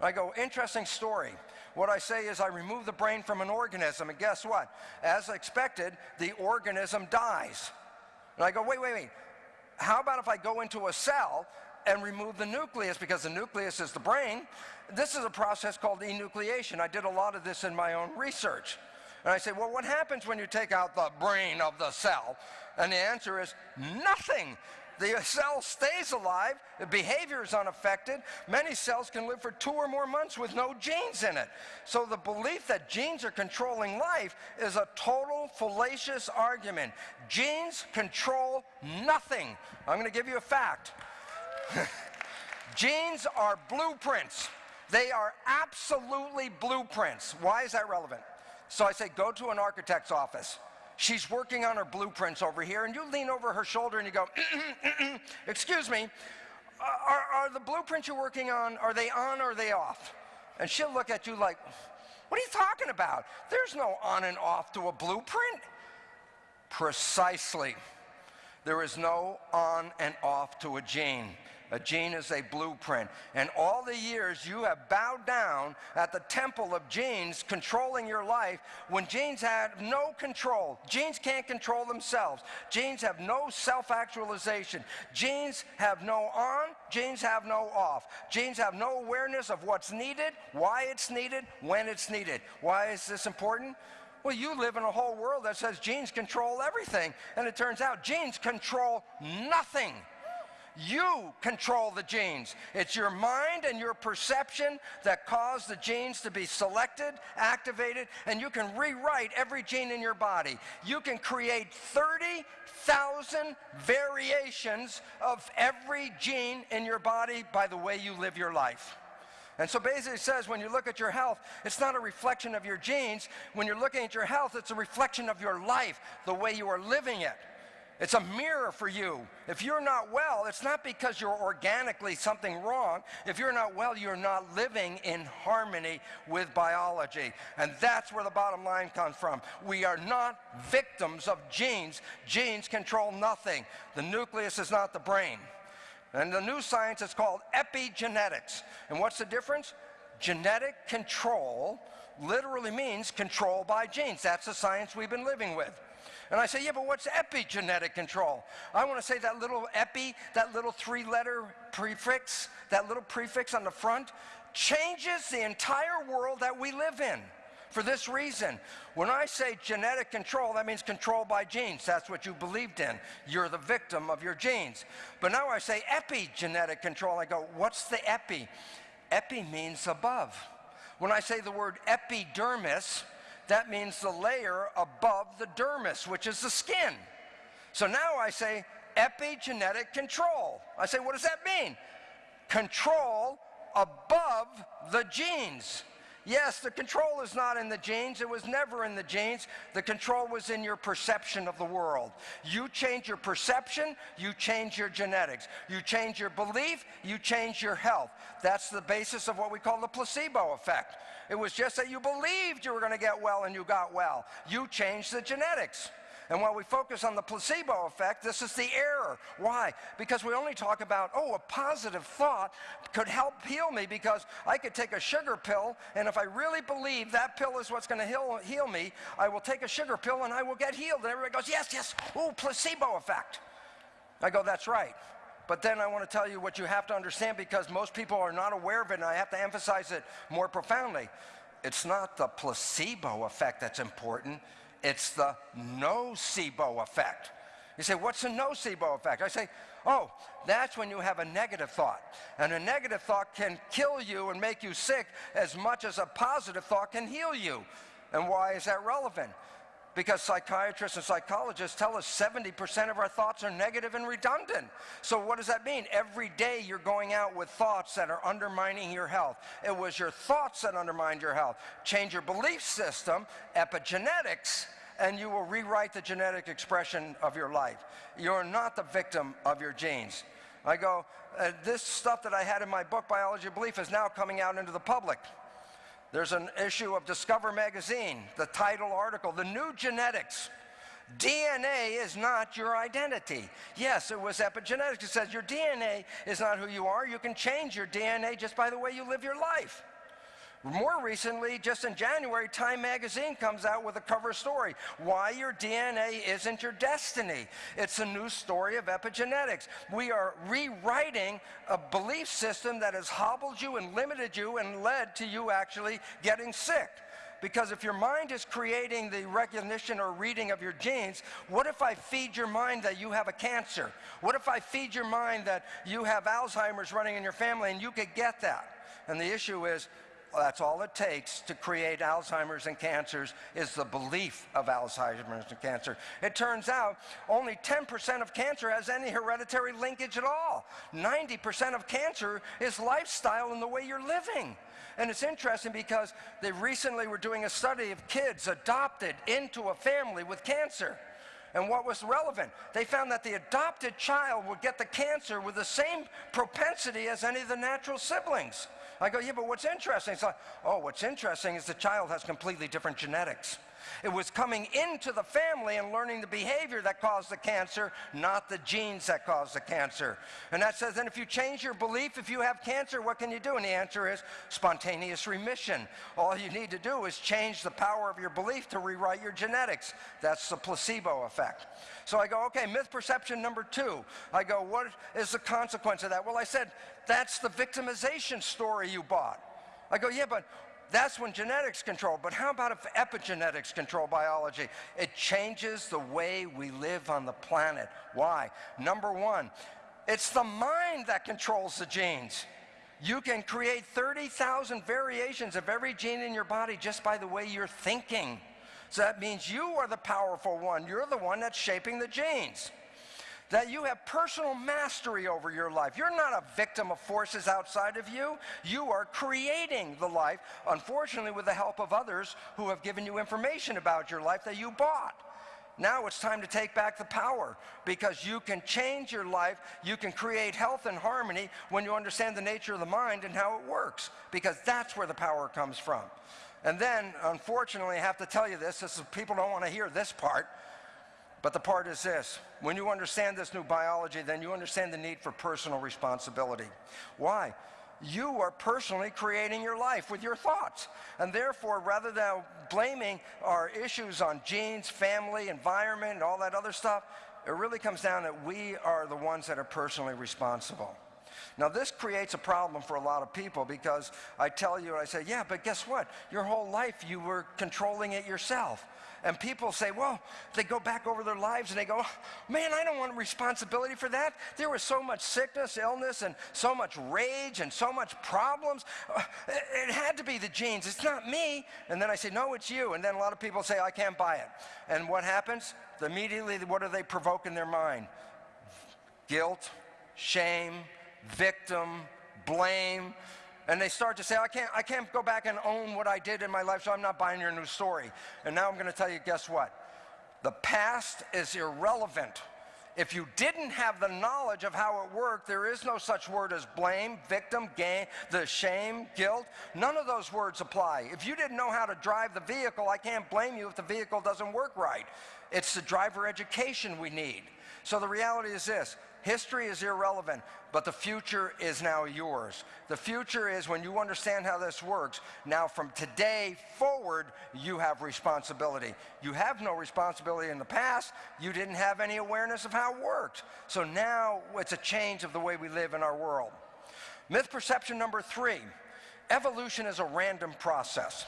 I go, interesting story. What I say is I remove the brain from an organism, and guess what? As expected, the organism dies. And I go, wait, wait, wait. How about if I go into a cell and remove the nucleus, because the nucleus is the brain? This is a process called enucleation. I did a lot of this in my own research. And I say, well, what happens when you take out the brain of the cell? And the answer is nothing. The cell stays alive, the behavior is unaffected. Many cells can live for two or more months with no genes in it. So the belief that genes are controlling life is a total fallacious argument. Genes control nothing. I'm going to give you a fact. (laughs) genes are blueprints. They are absolutely blueprints. Why is that relevant? So I say, go to an architect's office. She's working on her blueprints over here, and you lean over her shoulder and you go, (clears throat) excuse me, uh, are, are the blueprints you're working on, are they on or are they off? And she'll look at you like, what are you talking about? There's no on and off to a blueprint. Precisely. There is no on and off to a gene. A gene is a blueprint. And all the years you have bowed down at the temple of genes controlling your life when genes had no control. Genes can't control themselves. Genes have no self-actualization. Genes have no on, genes have no off. Genes have no awareness of what's needed, why it's needed, when it's needed. Why is this important? Well, you live in a whole world that says genes control everything. And it turns out genes control nothing. You control the genes. It's your mind and your perception that cause the genes to be selected, activated, and you can rewrite every gene in your body. You can create 30,000 variations of every gene in your body by the way you live your life. And so basically it says when you look at your health, it's not a reflection of your genes. When you're looking at your health, it's a reflection of your life, the way you are living it. It's a mirror for you. If you're not well, it's not because you're organically something wrong. If you're not well, you're not living in harmony with biology. And that's where the bottom line comes from. We are not victims of genes. Genes control nothing. The nucleus is not the brain. And the new science is called epigenetics. And what's the difference? Genetic control literally means control by genes. That's the science we've been living with. And I say, yeah, but what's epigenetic control? I want to say that little epi, that little three-letter prefix, that little prefix on the front, changes the entire world that we live in. For this reason, when I say genetic control, that means control by genes. That's what you believed in. You're the victim of your genes. But now I say epigenetic control, I go, what's the epi? Epi means above. When I say the word epidermis, that means the layer above the dermis, which is the skin. So now I say epigenetic control. I say, what does that mean? Control above the genes. Yes, the control is not in the genes. It was never in the genes. The control was in your perception of the world. You change your perception, you change your genetics. You change your belief, you change your health. That's the basis of what we call the placebo effect. It was just that you believed you were going to get well and you got well. You changed the genetics. And while we focus on the placebo effect, this is the error. Why? Because we only talk about, oh, a positive thought could help heal me because I could take a sugar pill, and if I really believe that pill is what's going to heal, heal me, I will take a sugar pill and I will get healed. And everybody goes, yes, yes, oh, placebo effect. I go, that's right. But then I want to tell you what you have to understand because most people are not aware of it, and I have to emphasize it more profoundly. It's not the placebo effect that's important. It's the nocebo effect. You say, what's the nocebo effect? I say, oh, that's when you have a negative thought. And a negative thought can kill you and make you sick as much as a positive thought can heal you. And why is that relevant? Because psychiatrists and psychologists tell us 70% of our thoughts are negative and redundant. So what does that mean? Every day you're going out with thoughts that are undermining your health. It was your thoughts that undermined your health. Change your belief system, epigenetics, and you will rewrite the genetic expression of your life. You're not the victim of your genes. I go, uh, this stuff that I had in my book, Biology of Belief, is now coming out into the public. There's an issue of Discover magazine, the title article, The New Genetics. DNA is not your identity. Yes, it was epigenetics. It says your DNA is not who you are. You can change your DNA just by the way you live your life. More recently, just in January, Time magazine comes out with a cover story, Why Your DNA Isn't Your Destiny. It's a new story of epigenetics. We are rewriting a belief system that has hobbled you and limited you and led to you actually getting sick. Because if your mind is creating the recognition or reading of your genes, what if I feed your mind that you have a cancer? What if I feed your mind that you have Alzheimer's running in your family and you could get that? And the issue is, that's all it takes to create Alzheimer's and cancers is the belief of Alzheimer's and cancer. It turns out only 10% of cancer has any hereditary linkage at all. 90% of cancer is lifestyle and the way you're living. And it's interesting because they recently were doing a study of kids adopted into a family with cancer. And what was relevant? They found that the adopted child would get the cancer with the same propensity as any of the natural siblings. I go, yeah, but what's interesting? It's like, oh, what's interesting is the child has completely different genetics. It was coming into the family and learning the behavior that caused the cancer, not the genes that caused the cancer. And that says, and if you change your belief, if you have cancer, what can you do? And the answer is spontaneous remission. All you need to do is change the power of your belief to rewrite your genetics. That's the placebo effect. So I go, okay, myth perception number two. I go, what is the consequence of that? Well, I said, that's the victimization story you bought. I go, yeah, but that's when genetics control. But how about if epigenetics control biology? It changes the way we live on the planet. Why? Number one, it's the mind that controls the genes. You can create 30,000 variations of every gene in your body just by the way you're thinking. So that means you are the powerful one. You're the one that's shaping the genes that you have personal mastery over your life. You're not a victim of forces outside of you. You are creating the life, unfortunately, with the help of others who have given you information about your life that you bought. Now it's time to take back the power because you can change your life. You can create health and harmony when you understand the nature of the mind and how it works because that's where the power comes from. And then, unfortunately, I have to tell you this, this is, people don't want to hear this part, but the part is this when you understand this new biology, then you understand the need for personal responsibility. Why? You are personally creating your life with your thoughts. And therefore, rather than blaming our issues on genes, family, environment, and all that other stuff, it really comes down that we are the ones that are personally responsible. Now, this creates a problem for a lot of people because I tell you, I say, yeah, but guess what? Your whole life you were controlling it yourself. And people say, well, they go back over their lives and they go, man, I don't want responsibility for that. There was so much sickness, illness, and so much rage and so much problems. Uh, it had to be the genes. It's not me. And then I say, no, it's you. And then a lot of people say, I can't buy it. And what happens? Immediately, what do they provoke in their mind? Guilt, shame, victim, blame and they start to say, I can't, I can't go back and own what I did in my life, so I'm not buying your new story. And now I'm going to tell you, guess what? The past is irrelevant. If you didn't have the knowledge of how it worked, there is no such word as blame, victim, gain, the shame, guilt. None of those words apply. If you didn't know how to drive the vehicle, I can't blame you if the vehicle doesn't work right. It's the driver education we need. So the reality is this History is irrelevant, but the future is now yours. The future is when you understand how this works. Now, from today forward, you have responsibility. You have no responsibility in the past. You didn't have any awareness of how it worked. So now it's a change of the way we live in our world. Myth perception number three evolution is a random process.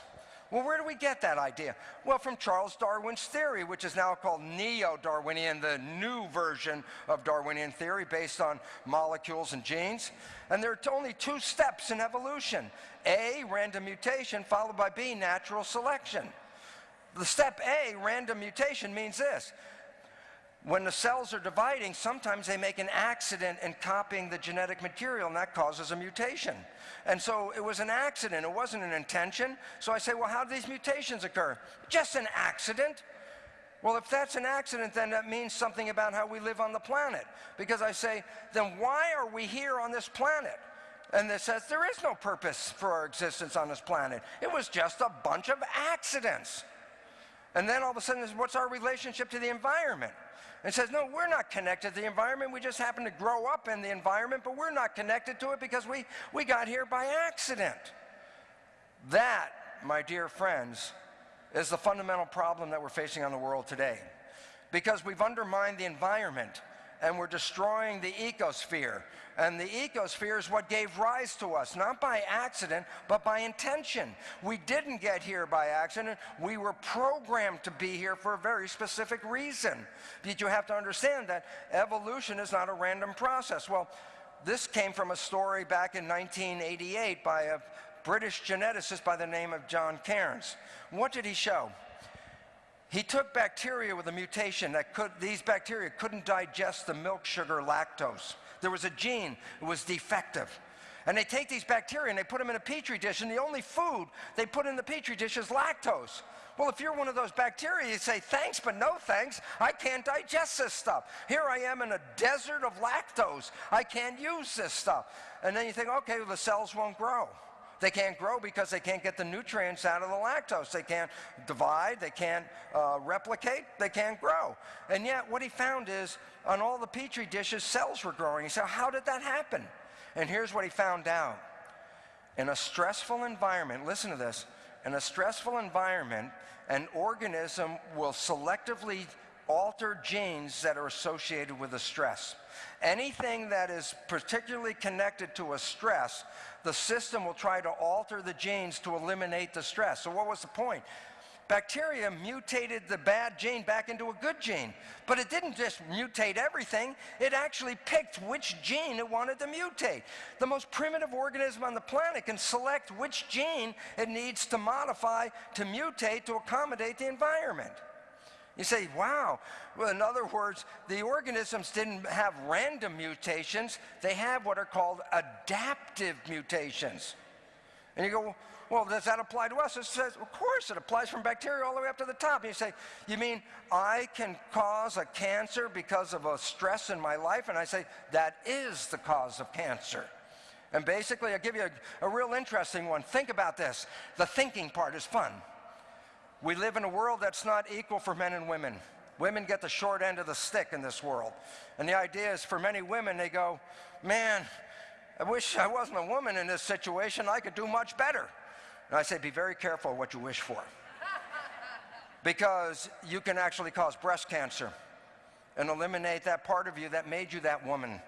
Well, where do we get that idea? Well, from Charles Darwin's theory, which is now called neo-Darwinian, the new version of Darwinian theory based on molecules and genes. And there are only two steps in evolution. A, random mutation, followed by B, natural selection. The step A, random mutation, means this. When the cells are dividing, sometimes they make an accident in copying the genetic material, and that causes a mutation. And so it was an accident, it wasn't an intention. So I say, well, how do these mutations occur? Just an accident. Well, if that's an accident, then that means something about how we live on the planet. Because I say, then why are we here on this planet? And it says there is no purpose for our existence on this planet. It was just a bunch of accidents. And then all of a sudden, what's our relationship to the environment? And says, no, we're not connected to the environment. We just happen to grow up in the environment, but we're not connected to it because we, we got here by accident. That, my dear friends, is the fundamental problem that we're facing on the world today. Because we've undermined the environment and we're destroying the ecosphere. And the ecosphere is what gave rise to us, not by accident, but by intention. We didn't get here by accident. We were programmed to be here for a very specific reason. But you have to understand that evolution is not a random process. Well, this came from a story back in 1988 by a British geneticist by the name of John Cairns. What did he show? He took bacteria with a mutation that could, these bacteria couldn't digest the milk sugar lactose. There was a gene that was defective. And they take these bacteria and they put them in a petri dish, and the only food they put in the petri dish is lactose. Well, if you're one of those bacteria, you say, thanks, but no thanks. I can't digest this stuff. Here I am in a desert of lactose. I can't use this stuff. And then you think, okay, well, the cells won't grow. They can't grow because they can't get the nutrients out of the lactose. They can't divide, they can't uh, replicate, they can't grow. And yet what he found is on all the Petri dishes, cells were growing. He said, how did that happen? And here's what he found out. In a stressful environment, listen to this, in a stressful environment, an organism will selectively alter genes that are associated with the stress. Anything that is particularly connected to a stress, the system will try to alter the genes to eliminate the stress. So what was the point? Bacteria mutated the bad gene back into a good gene. But it didn't just mutate everything, it actually picked which gene it wanted to mutate. The most primitive organism on the planet can select which gene it needs to modify to mutate to accommodate the environment. You say, wow. Well, in other words, the organisms didn't have random mutations, they have what are called adaptive mutations. And you go, well, does that apply to us? It says, of course, it applies from bacteria all the way up to the top. And you say, you mean I can cause a cancer because of a stress in my life? And I say, that is the cause of cancer. And basically, I'll give you a, a real interesting one. Think about this. The thinking part is fun. We live in a world that's not equal for men and women. Women get the short end of the stick in this world. And the idea is for many women, they go, man, I wish I wasn't a woman in this situation. I could do much better. And I say, be very careful what you wish for. (laughs) because you can actually cause breast cancer and eliminate that part of you that made you that woman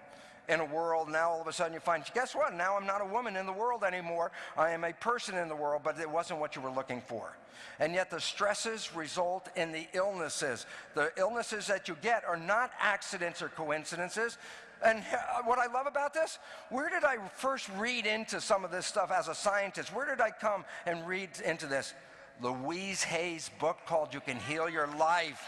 in a world. Now all of a sudden you find, guess what? Now I'm not a woman in the world anymore. I am a person in the world, but it wasn't what you were looking for. And yet the stresses result in the illnesses. The illnesses that you get are not accidents or coincidences. And uh, what I love about this, where did I first read into some of this stuff as a scientist? Where did I come and read into this? Louise Hay's book called You Can Heal Your Life.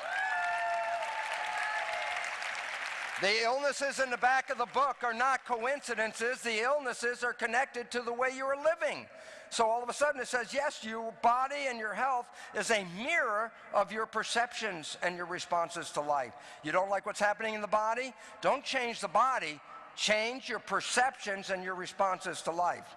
The illnesses in the back of the book are not coincidences. The illnesses are connected to the way you are living. So all of a sudden it says, yes, your body and your health is a mirror of your perceptions and your responses to life. You don't like what's happening in the body? Don't change the body. Change your perceptions and your responses to life.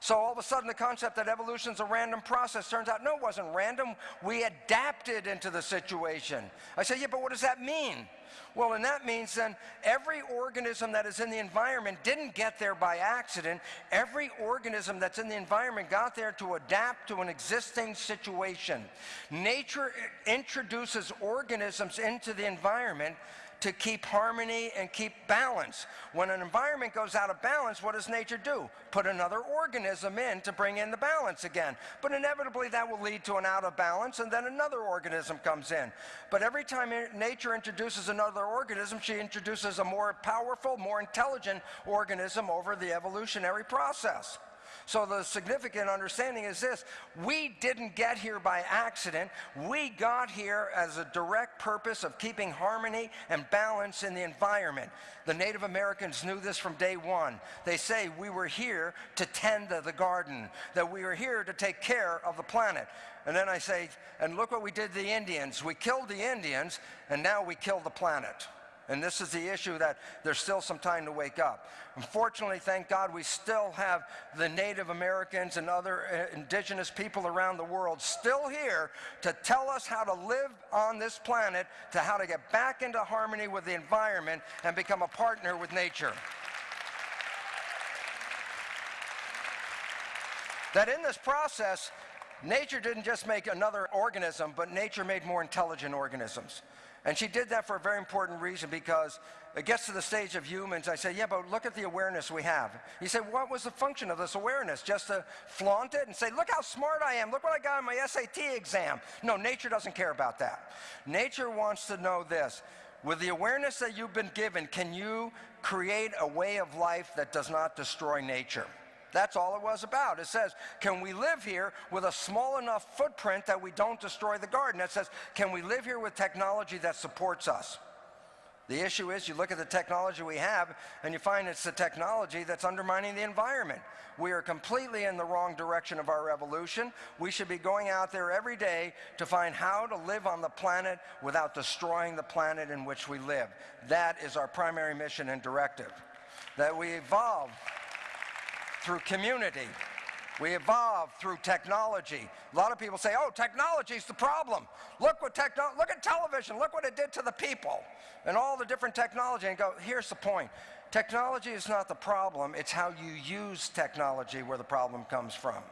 So all of a sudden the concept that evolution is a random process turns out, no, it wasn't random. We adapted into the situation. I say, yeah, but what does that mean? Well, and that means then every organism that is in the environment didn't get there by accident. Every organism that's in the environment got there to adapt to an existing situation. Nature introduces organisms into the environment to keep harmony and keep balance. When an environment goes out of balance, what does nature do? Put another organism in to bring in the balance again. But inevitably that will lead to an out of balance and then another organism comes in. But every time nature introduces another organism, she introduces a more powerful, more intelligent organism over the evolutionary process. So the significant understanding is this, we didn't get here by accident. We got here as a direct purpose of keeping harmony and balance in the environment. The Native Americans knew this from day one. They say we were here to tend to the garden, that we were here to take care of the planet. And then I say, and look what we did to the Indians. We killed the Indians, and now we kill the planet. And this is the issue that there's still some time to wake up. Unfortunately, thank God, we still have the Native Americans and other uh, indigenous people around the world still here to tell us how to live on this planet, to how to get back into harmony with the environment and become a partner with nature. That in this process, nature didn't just make another organism, but nature made more intelligent organisms. And she did that for a very important reason because it gets to the stage of humans. I say, yeah, but look at the awareness we have. You say, what was the function of this awareness? Just to flaunt it and say, look how smart I am. Look what I got on my SAT exam. No, nature doesn't care about that. Nature wants to know this. With the awareness that you've been given, can you create a way of life that does not destroy nature? That's all it was about. It says, can we live here with a small enough footprint that we don't destroy the garden? It says, can we live here with technology that supports us? The issue is you look at the technology we have and you find it's the technology that's undermining the environment. We are completely in the wrong direction of our evolution. We should be going out there every day to find how to live on the planet without destroying the planet in which we live. That is our primary mission and directive. That we evolve through community. We evolve through technology. A lot of people say, oh, technology is the problem. Look what techno look at television, look what it did to the people and all the different technology and go, here's the point. Technology is not the problem, it's how you use technology where the problem comes from.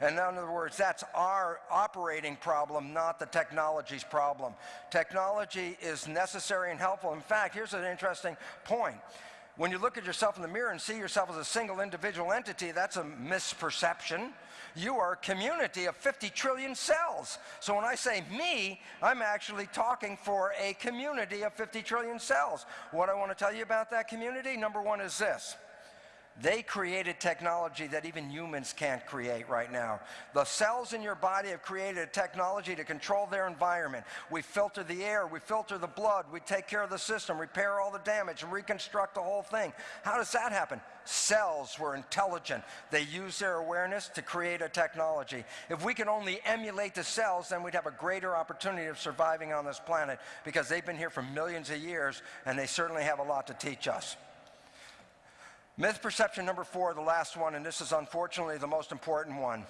And in other words, that's our operating problem, not the technology's problem. Technology is necessary and helpful. In fact, here's an interesting point. When you look at yourself in the mirror and see yourself as a single individual entity, that's a misperception. You are a community of 50 trillion cells. So when I say me, I'm actually talking for a community of 50 trillion cells. What I want to tell you about that community, number one is this. They created technology that even humans can't create right now. The cells in your body have created a technology to control their environment. We filter the air, we filter the blood, we take care of the system, repair all the damage, and reconstruct the whole thing. How does that happen? Cells were intelligent. They use their awareness to create a technology. If we can only emulate the cells, then we'd have a greater opportunity of surviving on this planet because they've been here for millions of years and they certainly have a lot to teach us. Myth perception number four, the last one, and this is unfortunately the most important one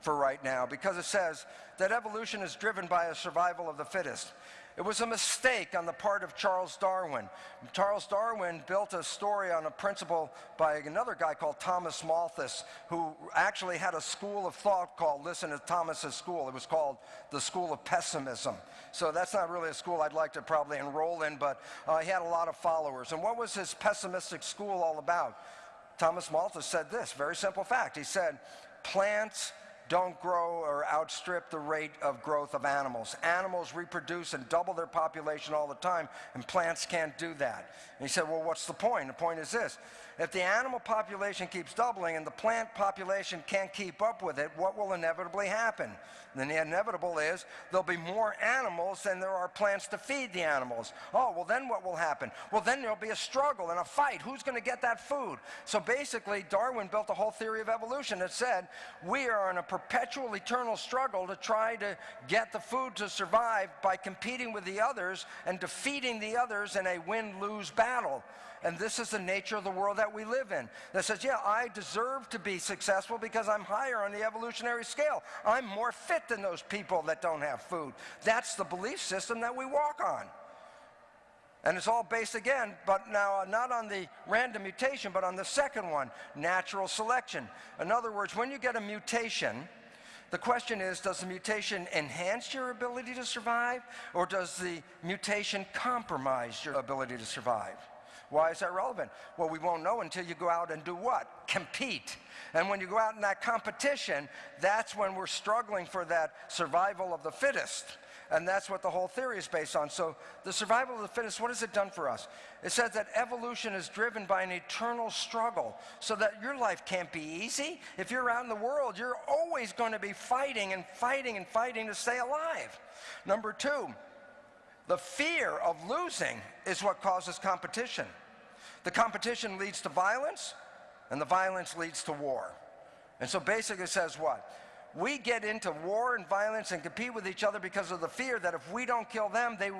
for right now because it says that evolution is driven by a survival of the fittest. It was a mistake on the part of Charles Darwin. Charles Darwin built a story on a principle by another guy called Thomas Malthus, who actually had a school of thought called, listen to Thomas's school, it was called the School of Pessimism. So that's not really a school I'd like to probably enroll in, but uh, he had a lot of followers. And what was his pessimistic school all about? Thomas Malthus said this, very simple fact. He said, plants don't grow or outstrip the rate of growth of animals. Animals reproduce and double their population all the time, and plants can't do that. And he said, well, what's the point? The point is this. If the animal population keeps doubling and the plant population can't keep up with it, what will inevitably happen? And the inevitable is there'll be more animals than there are plants to feed the animals. Oh, well then what will happen? Well then there'll be a struggle and a fight. Who's going to get that food? So basically Darwin built a whole theory of evolution that said we are in a perpetual eternal struggle to try to get the food to survive by competing with the others and defeating the others in a win-lose battle. And this is the nature of the world that we live in. That says, yeah, I deserve to be successful because I'm higher on the evolutionary scale. I'm more fit than those people that don't have food. That's the belief system that we walk on. And it's all based again, but now uh, not on the random mutation, but on the second one, natural selection. In other words, when you get a mutation, the question is, does the mutation enhance your ability to survive, or does the mutation compromise your ability to survive? Why is that relevant? Well, we won't know until you go out and do what? Compete. And when you go out in that competition, that's when we're struggling for that survival of the fittest. And that's what the whole theory is based on. So the survival of the fittest, what has it done for us? It says that evolution is driven by an eternal struggle so that your life can't be easy. If you're out in the world, you're always going to be fighting and fighting and fighting to stay alive. Number two, the fear of losing is what causes competition. The competition leads to violence, and the violence leads to war. And so basically it says what? We get into war and violence and compete with each other because of the fear that if we don't kill them, they,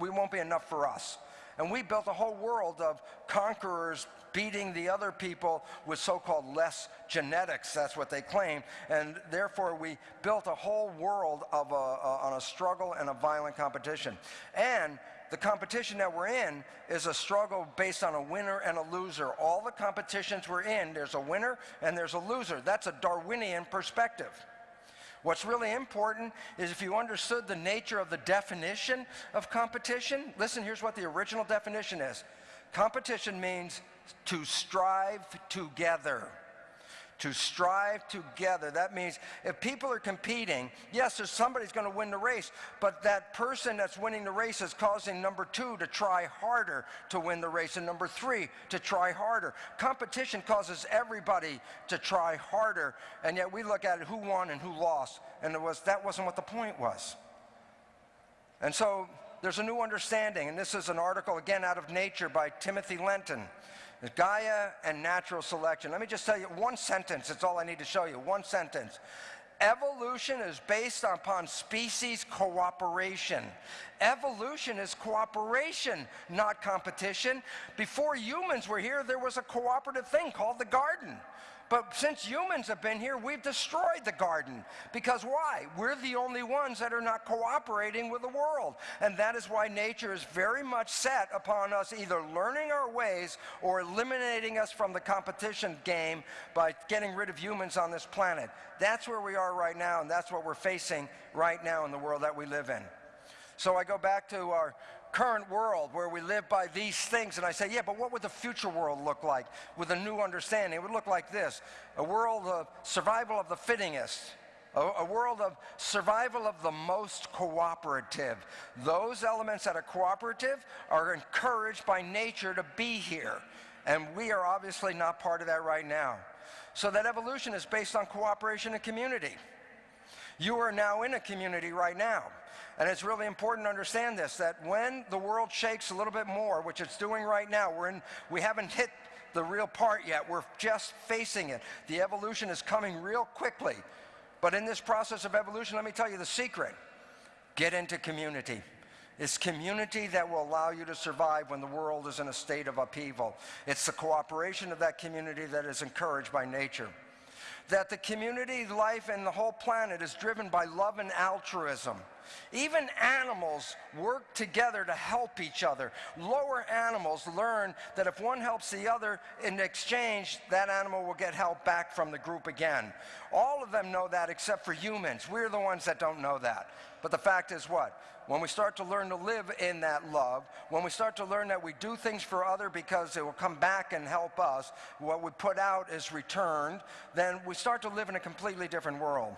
we won't be enough for us. And we built a whole world of conquerors beating the other people with so-called less genetics, that's what they claim. And therefore we built a whole world of a, a, on a struggle and a violent competition. And the competition that we're in is a struggle based on a winner and a loser. All the competitions we're in, there's a winner and there's a loser. That's a Darwinian perspective. What's really important is if you understood the nature of the definition of competition, listen, here's what the original definition is. Competition means to strive together to strive together. That means if people are competing, yes, there's somebody's going to win the race, but that person that's winning the race is causing number two to try harder to win the race, and number three to try harder. Competition causes everybody to try harder, and yet we look at it who won and who lost, and was, that wasn't what the point was. And so there's a new understanding, and this is an article again out of Nature by Timothy Lenton. Gaia and natural selection. Let me just tell you one sentence, it's all I need to show you, one sentence. Evolution is based upon species cooperation. Evolution is cooperation, not competition. Before humans were here, there was a cooperative thing called the garden. But since humans have been here, we've destroyed the garden. Because why? We're the only ones that are not cooperating with the world. And that is why nature is very much set upon us either learning our ways or eliminating us from the competition game by getting rid of humans on this planet. That's where we are right now, and that's what we're facing right now in the world that we live in. So I go back to our current world where we live by these things. And I say, yeah, but what would the future world look like with a new understanding? It would look like this a world of survival of the fittingest. A, a world of survival of the most cooperative. Those elements that are cooperative are encouraged by nature to be here. And we are obviously not part of that right now. So that evolution is based on cooperation and community. You are now in a community right now. And it's really important to understand this, that when the world shakes a little bit more, which it's doing right now, we're in, we haven't hit the real part yet. We're just facing it. The evolution is coming real quickly. But in this process of evolution, let me tell you the secret. Get into community. It's community that will allow you to survive when the world is in a state of upheaval. It's the cooperation of that community that is encouraged by nature that the community life and the whole planet is driven by love and altruism. Even animals work together to help each other. Lower animals learn that if one helps the other, in exchange, that animal will get help back from the group again. All of them know that except for humans. We're the ones that don't know that. But the fact is what? When we start to learn to live in that love, when we start to learn that we do things for other because it will come back and help us, what we put out is returned, then we start to live in a completely different world.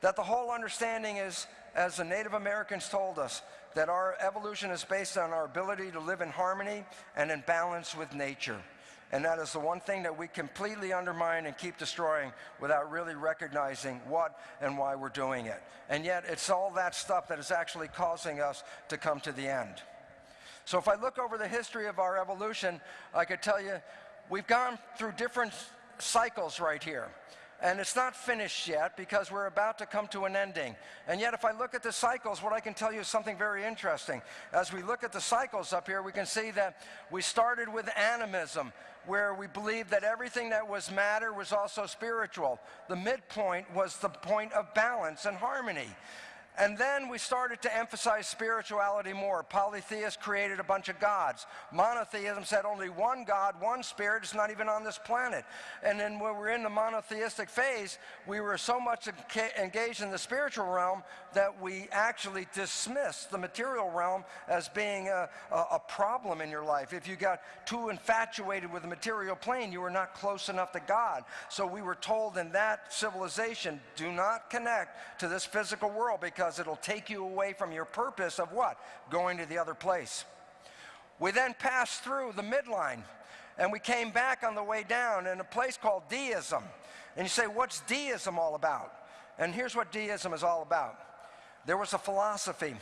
That the whole understanding is, as the Native Americans told us, that our evolution is based on our ability to live in harmony and in balance with nature. And that is the one thing that we completely undermine and keep destroying without really recognizing what and why we're doing it. And yet it's all that stuff that is actually causing us to come to the end. So if I look over the history of our evolution, I could tell you we've gone through different cycles right here. And it's not finished yet because we're about to come to an ending. And yet if I look at the cycles, what I can tell you is something very interesting. As we look at the cycles up here, we can see that we started with animism, where we believed that everything that was matter was also spiritual. The midpoint was the point of balance and harmony. And then we started to emphasize spirituality more. Polytheists created a bunch of gods. Monotheism said only one God, one spirit, is not even on this planet. And then when we were in the monotheistic phase, we were so much engaged in the spiritual realm that we actually dismissed the material realm as being a, a, a problem in your life. If you got too infatuated with the material plane, you were not close enough to God. So we were told in that civilization, do not connect to this physical world because because it'll take you away from your purpose of what? Going to the other place. We then passed through the midline and we came back on the way down in a place called deism. And you say, what's deism all about? And here's what deism is all about. There was a philosophy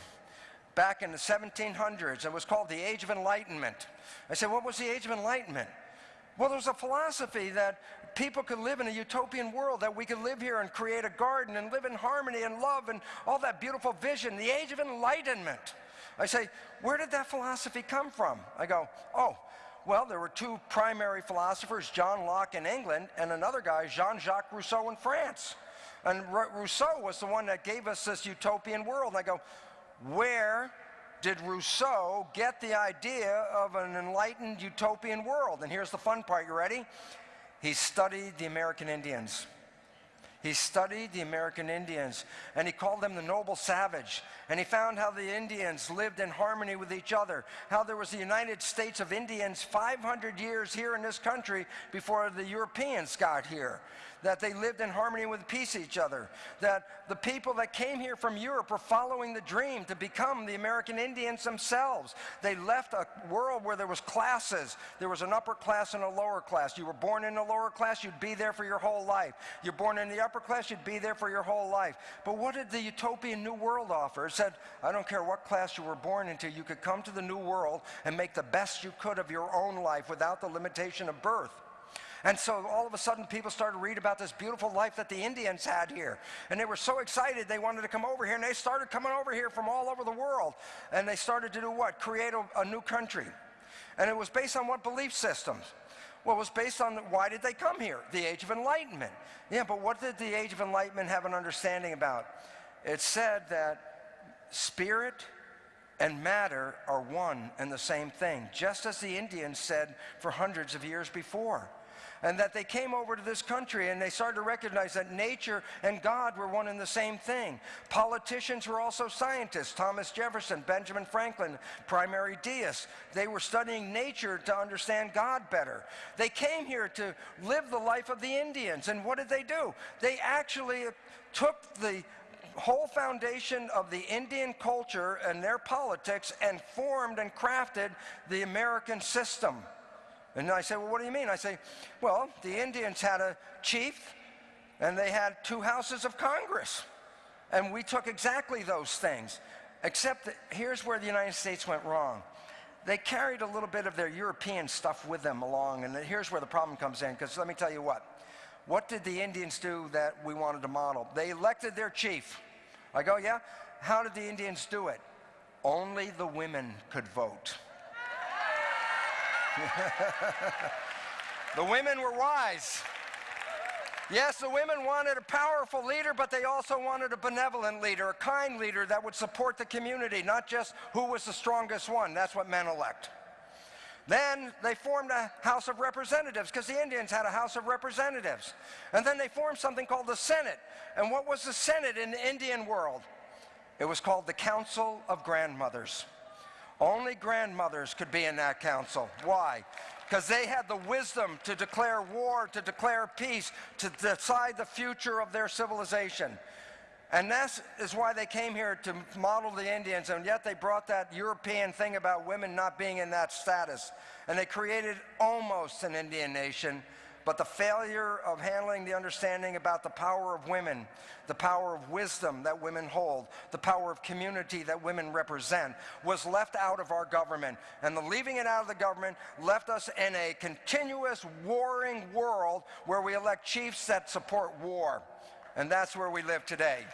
back in the 1700s. It was called the Age of Enlightenment. I said, what was the Age of Enlightenment? Well, there's a philosophy that people could live in a utopian world, that we could live here and create a garden and live in harmony and love and all that beautiful vision, the age of enlightenment. I say, where did that philosophy come from? I go, oh, well, there were two primary philosophers, John Locke in England and another guy, Jean-Jacques Rousseau in France. And Rousseau was the one that gave us this utopian world. And I go, where did Rousseau get the idea of an enlightened utopian world? And here's the fun part, you ready? He studied the American Indians. He studied the American Indians and he called them the noble savage. And he found how the Indians lived in harmony with each other, how there was the United States of Indians 500 years here in this country before the Europeans got here. That they lived in harmony with peace each other, that the people that came here from Europe were following the dream to become the American Indians themselves. They left a world where there was classes. There was an upper class and a lower class. You were born in the lower class, you'd be there for your whole life. You're born in the upper class, you'd be there for your whole life. But what did the utopian new world offer? It said, I don't care what class you were born into, you could come to the new world and make the best you could of your own life without the limitation of birth. And so all of a sudden people started to read about this beautiful life that the Indians had here. And they were so excited they wanted to come over here and they started coming over here from all over the world. And they started to do what? Create a, a new country. And it was based on what belief systems? Well, it was based on why did they come here? The Age of Enlightenment. Yeah, but what did the Age of Enlightenment have an understanding about? It said that spirit and matter are one and the same thing, just as the Indians said for hundreds of years before and that they came over to this country and they started to recognize that nature and God were one and the same thing. Politicians were also scientists. Thomas Jefferson, Benjamin Franklin, primary deists. They were studying nature to understand God better. They came here to live the life of the Indians. And what did they do? They actually took the whole foundation of the Indian culture and their politics and formed and crafted the American system. And I say, well, what do you mean? I say, well, the Indians had a chief and they had two houses of Congress. And we took exactly those things. Except that here's where the United States went wrong. They carried a little bit of their European stuff with them along, and here's where the problem comes in, because let me tell you what. What did the Indians do that we wanted to model? They elected their chief. I go, yeah? How did the Indians do it? Only the women could vote. (laughs) the women were wise. Yes, the women wanted a powerful leader, but they also wanted a benevolent leader, a kind leader that would support the community, not just who was the strongest one. That's what men elect. Then they formed a House of Representatives because the Indians had a House of Representatives. And then they formed something called the Senate. And what was the Senate in the Indian world? It was called the Council of Grandmothers. Only grandmothers could be in that council. Why? Because they had the wisdom to declare war, to declare peace, to decide the future of their civilization. And that is is why they came here to model the Indians, and yet they brought that European thing about women not being in that status. And they created almost an Indian nation, but the failure of handling the understanding about the power of women, the power of wisdom that women hold, the power of community that women represent, was left out of our government. And the leaving it out of the government left us in a continuous warring world where we elect chiefs that support war. And that's where we live today.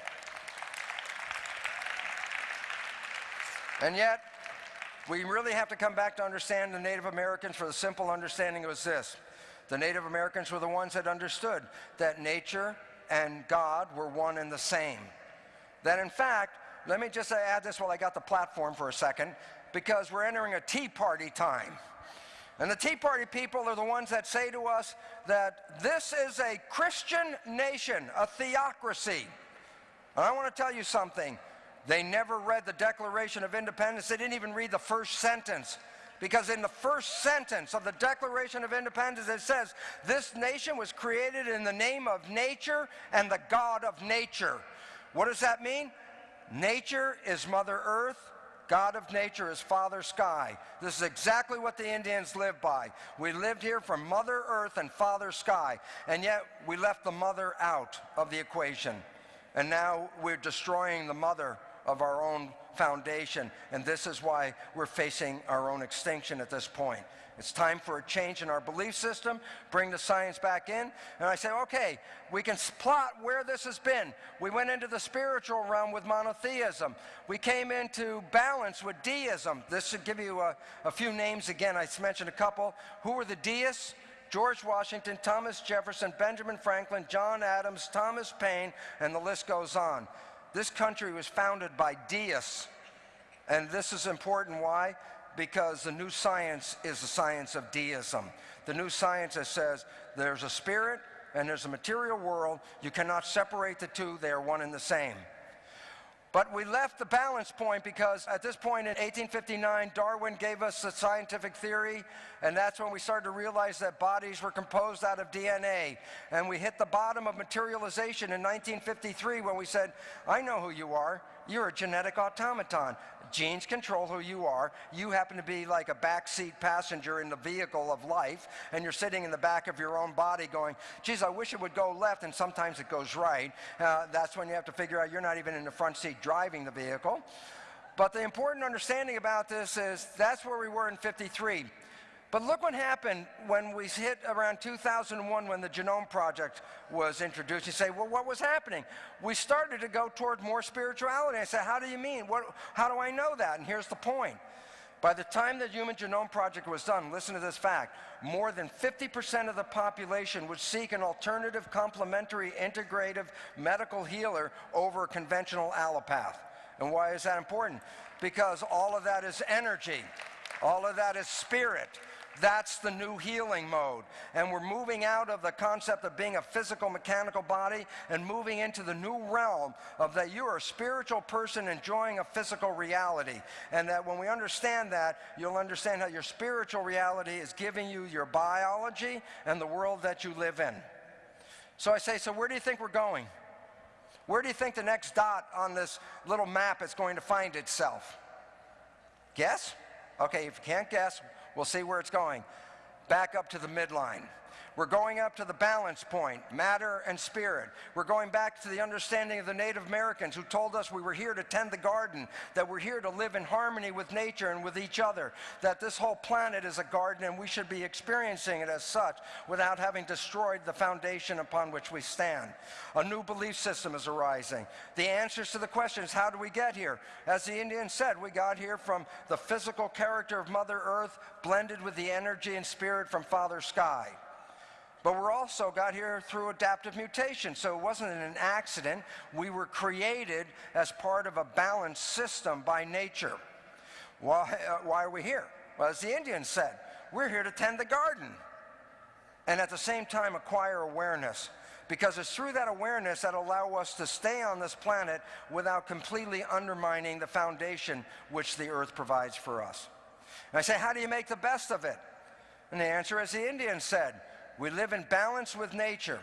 And yet, we really have to come back to understand the Native Americans for the simple understanding was this. The Native Americans were the ones that understood that nature and God were one and the same. That in fact, let me just add this while I got the platform for a second, because we're entering a Tea Party time. And the Tea Party people are the ones that say to us that this is a Christian nation, a theocracy. And I want to tell you something. They never read the Declaration of Independence. They didn't even read the first sentence. Because in the first sentence of the Declaration of Independence, it says, This nation was created in the name of nature and the God of nature. What does that mean? Nature is Mother Earth. God of nature is Father Sky. This is exactly what the Indians lived by. We lived here from Mother Earth and Father Sky, and yet we left the mother out of the equation. And now we're destroying the mother of our own foundation. And this is why we're facing our own extinction at this point. It's time for a change in our belief system, bring the science back in. And I say, okay, we can plot where this has been. We went into the spiritual realm with monotheism. We came into balance with deism. This should give you a, a few names again. I mentioned a couple. Who were the deists? George Washington, Thomas Jefferson, Benjamin Franklin, John Adams, Thomas Paine, and the list goes on. This country was founded by deists. And this is important. Why? Because the new science is the science of deism. The new science that says there's a spirit and there's a material world. You cannot separate the two. They are one and the same. But we left the balance point because at this point in 1859, Darwin gave us the scientific theory, and that's when we started to realize that bodies were composed out of DNA. And we hit the bottom of materialization in 1953 when we said, I know who you are. You're a genetic automaton. Genes control who you are. You happen to be like a backseat passenger in the vehicle of life, and you're sitting in the back of your own body going, geez, I wish it would go left, and sometimes it goes right. Uh, that's when you have to figure out you're not even in the front seat driving the vehicle. But the important understanding about this is that's where we were in 53. But look what happened when we hit around 2001 when the Genome Project was introduced. You say, well, what was happening? We started to go toward more spirituality. I said, how do you mean? What, how do I know that? And here's the point. By the time the Human Genome Project was done, listen to this fact, more than 50% of the population would seek an alternative complementary integrative medical healer over a conventional allopath. And why is that important? Because all of that is energy. All of that is spirit. That's the new healing mode. And we're moving out of the concept of being a physical mechanical body and moving into the new realm of that you're a spiritual person enjoying a physical reality. And that when we understand that, you'll understand how your spiritual reality is giving you your biology and the world that you live in. So I say, so where do you think we're going? Where do you think the next dot on this little map is going to find itself? Guess? Okay, if you can't guess, We'll see where it's going. Back up to the midline. We're going up to the balance point, matter and spirit. We're going back to the understanding of the Native Americans who told us we were here to tend the garden, that we're here to live in harmony with nature and with each other, that this whole planet is a garden and we should be experiencing it as such without having destroyed the foundation upon which we stand. A new belief system is arising. The answers to the questions, how do we get here? As the Indians said, we got here from the physical character of Mother Earth blended with the energy and spirit from Father Sky. But we're also got here through adaptive mutation, so it wasn't an accident. We were created as part of a balanced system by nature. Why, uh, why are we here? Well, as the Indians said, we're here to tend the garden and at the same time acquire awareness because it's through that awareness that allow us to stay on this planet without completely undermining the foundation which the earth provides for us. And I say, how do you make the best of it? And the answer is the Indians said, we live in balance with nature.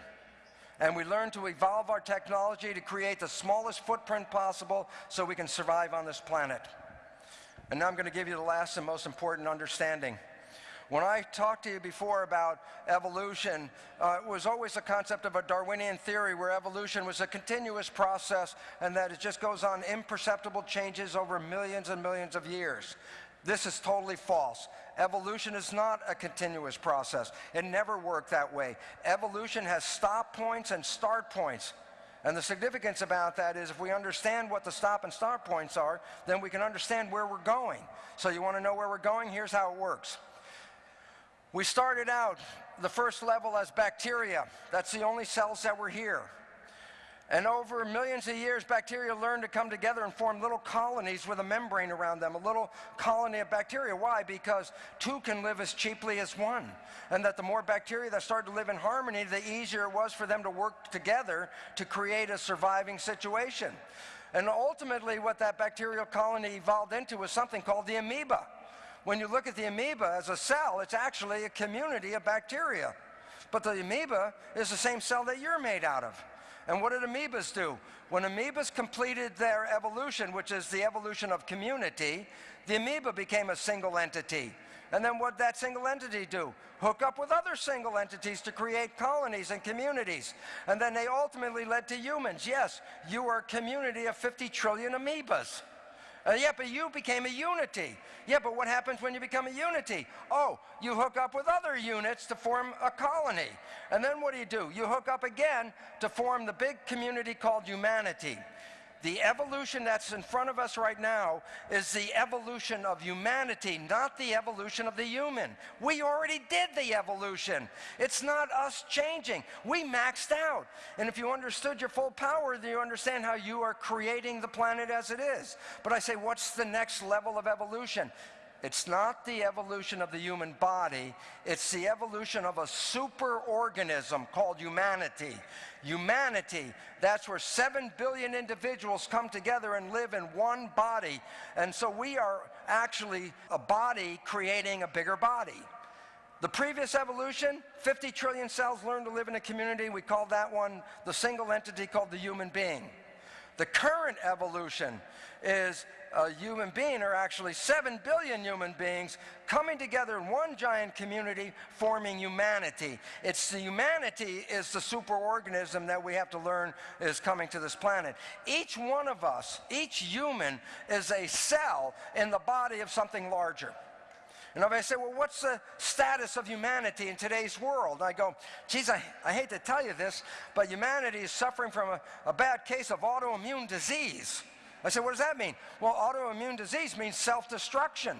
And we learn to evolve our technology to create the smallest footprint possible so we can survive on this planet. And now I'm going to give you the last and most important understanding. When I talked to you before about evolution, uh, it was always the concept of a Darwinian theory where evolution was a continuous process and that it just goes on imperceptible changes over millions and millions of years. This is totally false. Evolution is not a continuous process. It never worked that way. Evolution has stop points and start points. And the significance about that is if we understand what the stop and start points are, then we can understand where we're going. So you want to know where we're going? Here's how it works. We started out the first level as bacteria. That's the only cells that were here. And over millions of years, bacteria learned to come together and form little colonies with a membrane around them, a little colony of bacteria. Why? Because two can live as cheaply as one. And that the more bacteria that started to live in harmony, the easier it was for them to work together to create a surviving situation. And ultimately, what that bacterial colony evolved into was something called the amoeba. When you look at the amoeba as a cell, it's actually a community of bacteria. But the amoeba is the same cell that you're made out of. And what did amoebas do? When amoebas completed their evolution, which is the evolution of community, the amoeba became a single entity. And then what did that single entity do? Hook up with other single entities to create colonies and communities. And then they ultimately led to humans. Yes, you are a community of 50 trillion amoebas. Uh, yeah, but you became a unity. Yeah, but what happens when you become a unity? Oh, you hook up with other units to form a colony. And then what do you do? You hook up again to form the big community called humanity. The evolution that's in front of us right now is the evolution of humanity, not the evolution of the human. We already did the evolution. It's not us changing. We maxed out. And if you understood your full power, then you understand how you are creating the planet as it is. But I say, what's the next level of evolution? It's not the evolution of the human body, it's the evolution of a superorganism called humanity. Humanity, that's where 7 billion individuals come together and live in one body. And so we are actually a body creating a bigger body. The previous evolution, 50 trillion cells learned to live in a community. We call that one the single entity called the human being. The current evolution is a human being, are actually 7 billion human beings, coming together in one giant community, forming humanity. It's the humanity is the superorganism that we have to learn is coming to this planet. Each one of us, each human, is a cell in the body of something larger. And if I say, well, what's the status of humanity in today's world? I go, geez, I, I hate to tell you this, but humanity is suffering from a, a bad case of autoimmune disease. I said, what does that mean? Well, autoimmune disease means self-destruction.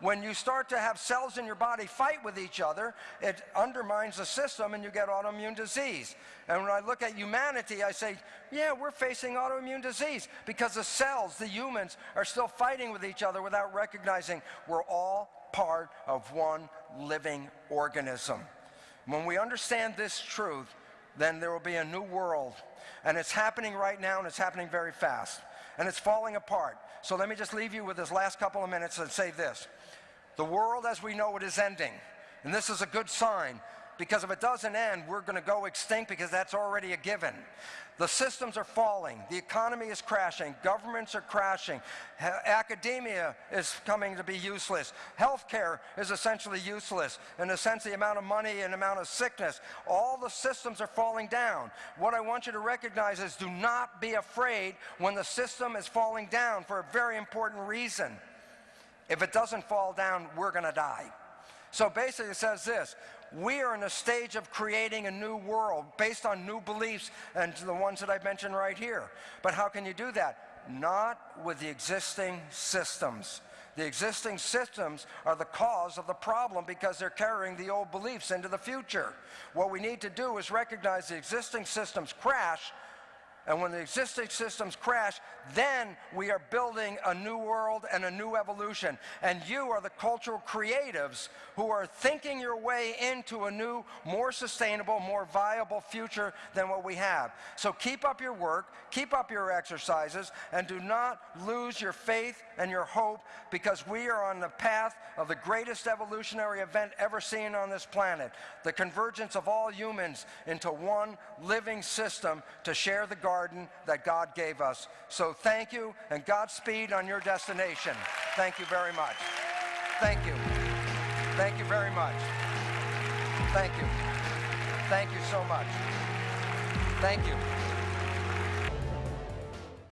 When you start to have cells in your body fight with each other, it undermines the system and you get autoimmune disease. And when I look at humanity, I say, yeah, we're facing autoimmune disease because the cells, the humans, are still fighting with each other without recognizing we're all part of one living organism. When we understand this truth, then there will be a new world. And it's happening right now, and it's happening very fast. And it's falling apart. So let me just leave you with this last couple of minutes and say this. The world as we know it is ending. And this is a good sign because if it doesn't end, we're going to go extinct because that's already a given. The systems are falling. The economy is crashing. Governments are crashing. academia is coming to be useless. Healthcare is essentially useless. In a sense, the amount of money and amount of sickness. All the systems are falling down. What I want you to recognize is do not be afraid when the system is falling down for a very important reason. If it doesn't fall down, we're going to die. So basically it says this, we are in a stage of creating a new world based on new beliefs and the ones that I've mentioned right here. But how can you do that? Not with the existing systems. The existing systems are the cause of the problem because they're carrying the old beliefs into the future. What we need to do is recognize the existing systems crash and when the existing systems crash, then we are building a new world and a new evolution. And you are the cultural creatives who are thinking your way into a new, more sustainable, more viable future than what we have. So keep up your work, keep up your exercises, and do not lose your faith and your hope because we are on the path of the greatest evolutionary event ever seen on this planet. The convergence of all humans into one living system to share the garden that God gave us. So thank you and Godspeed on your destination. Thank you very much. Thank you. Thank you very much. Thank you. Thank you so much. Thank you.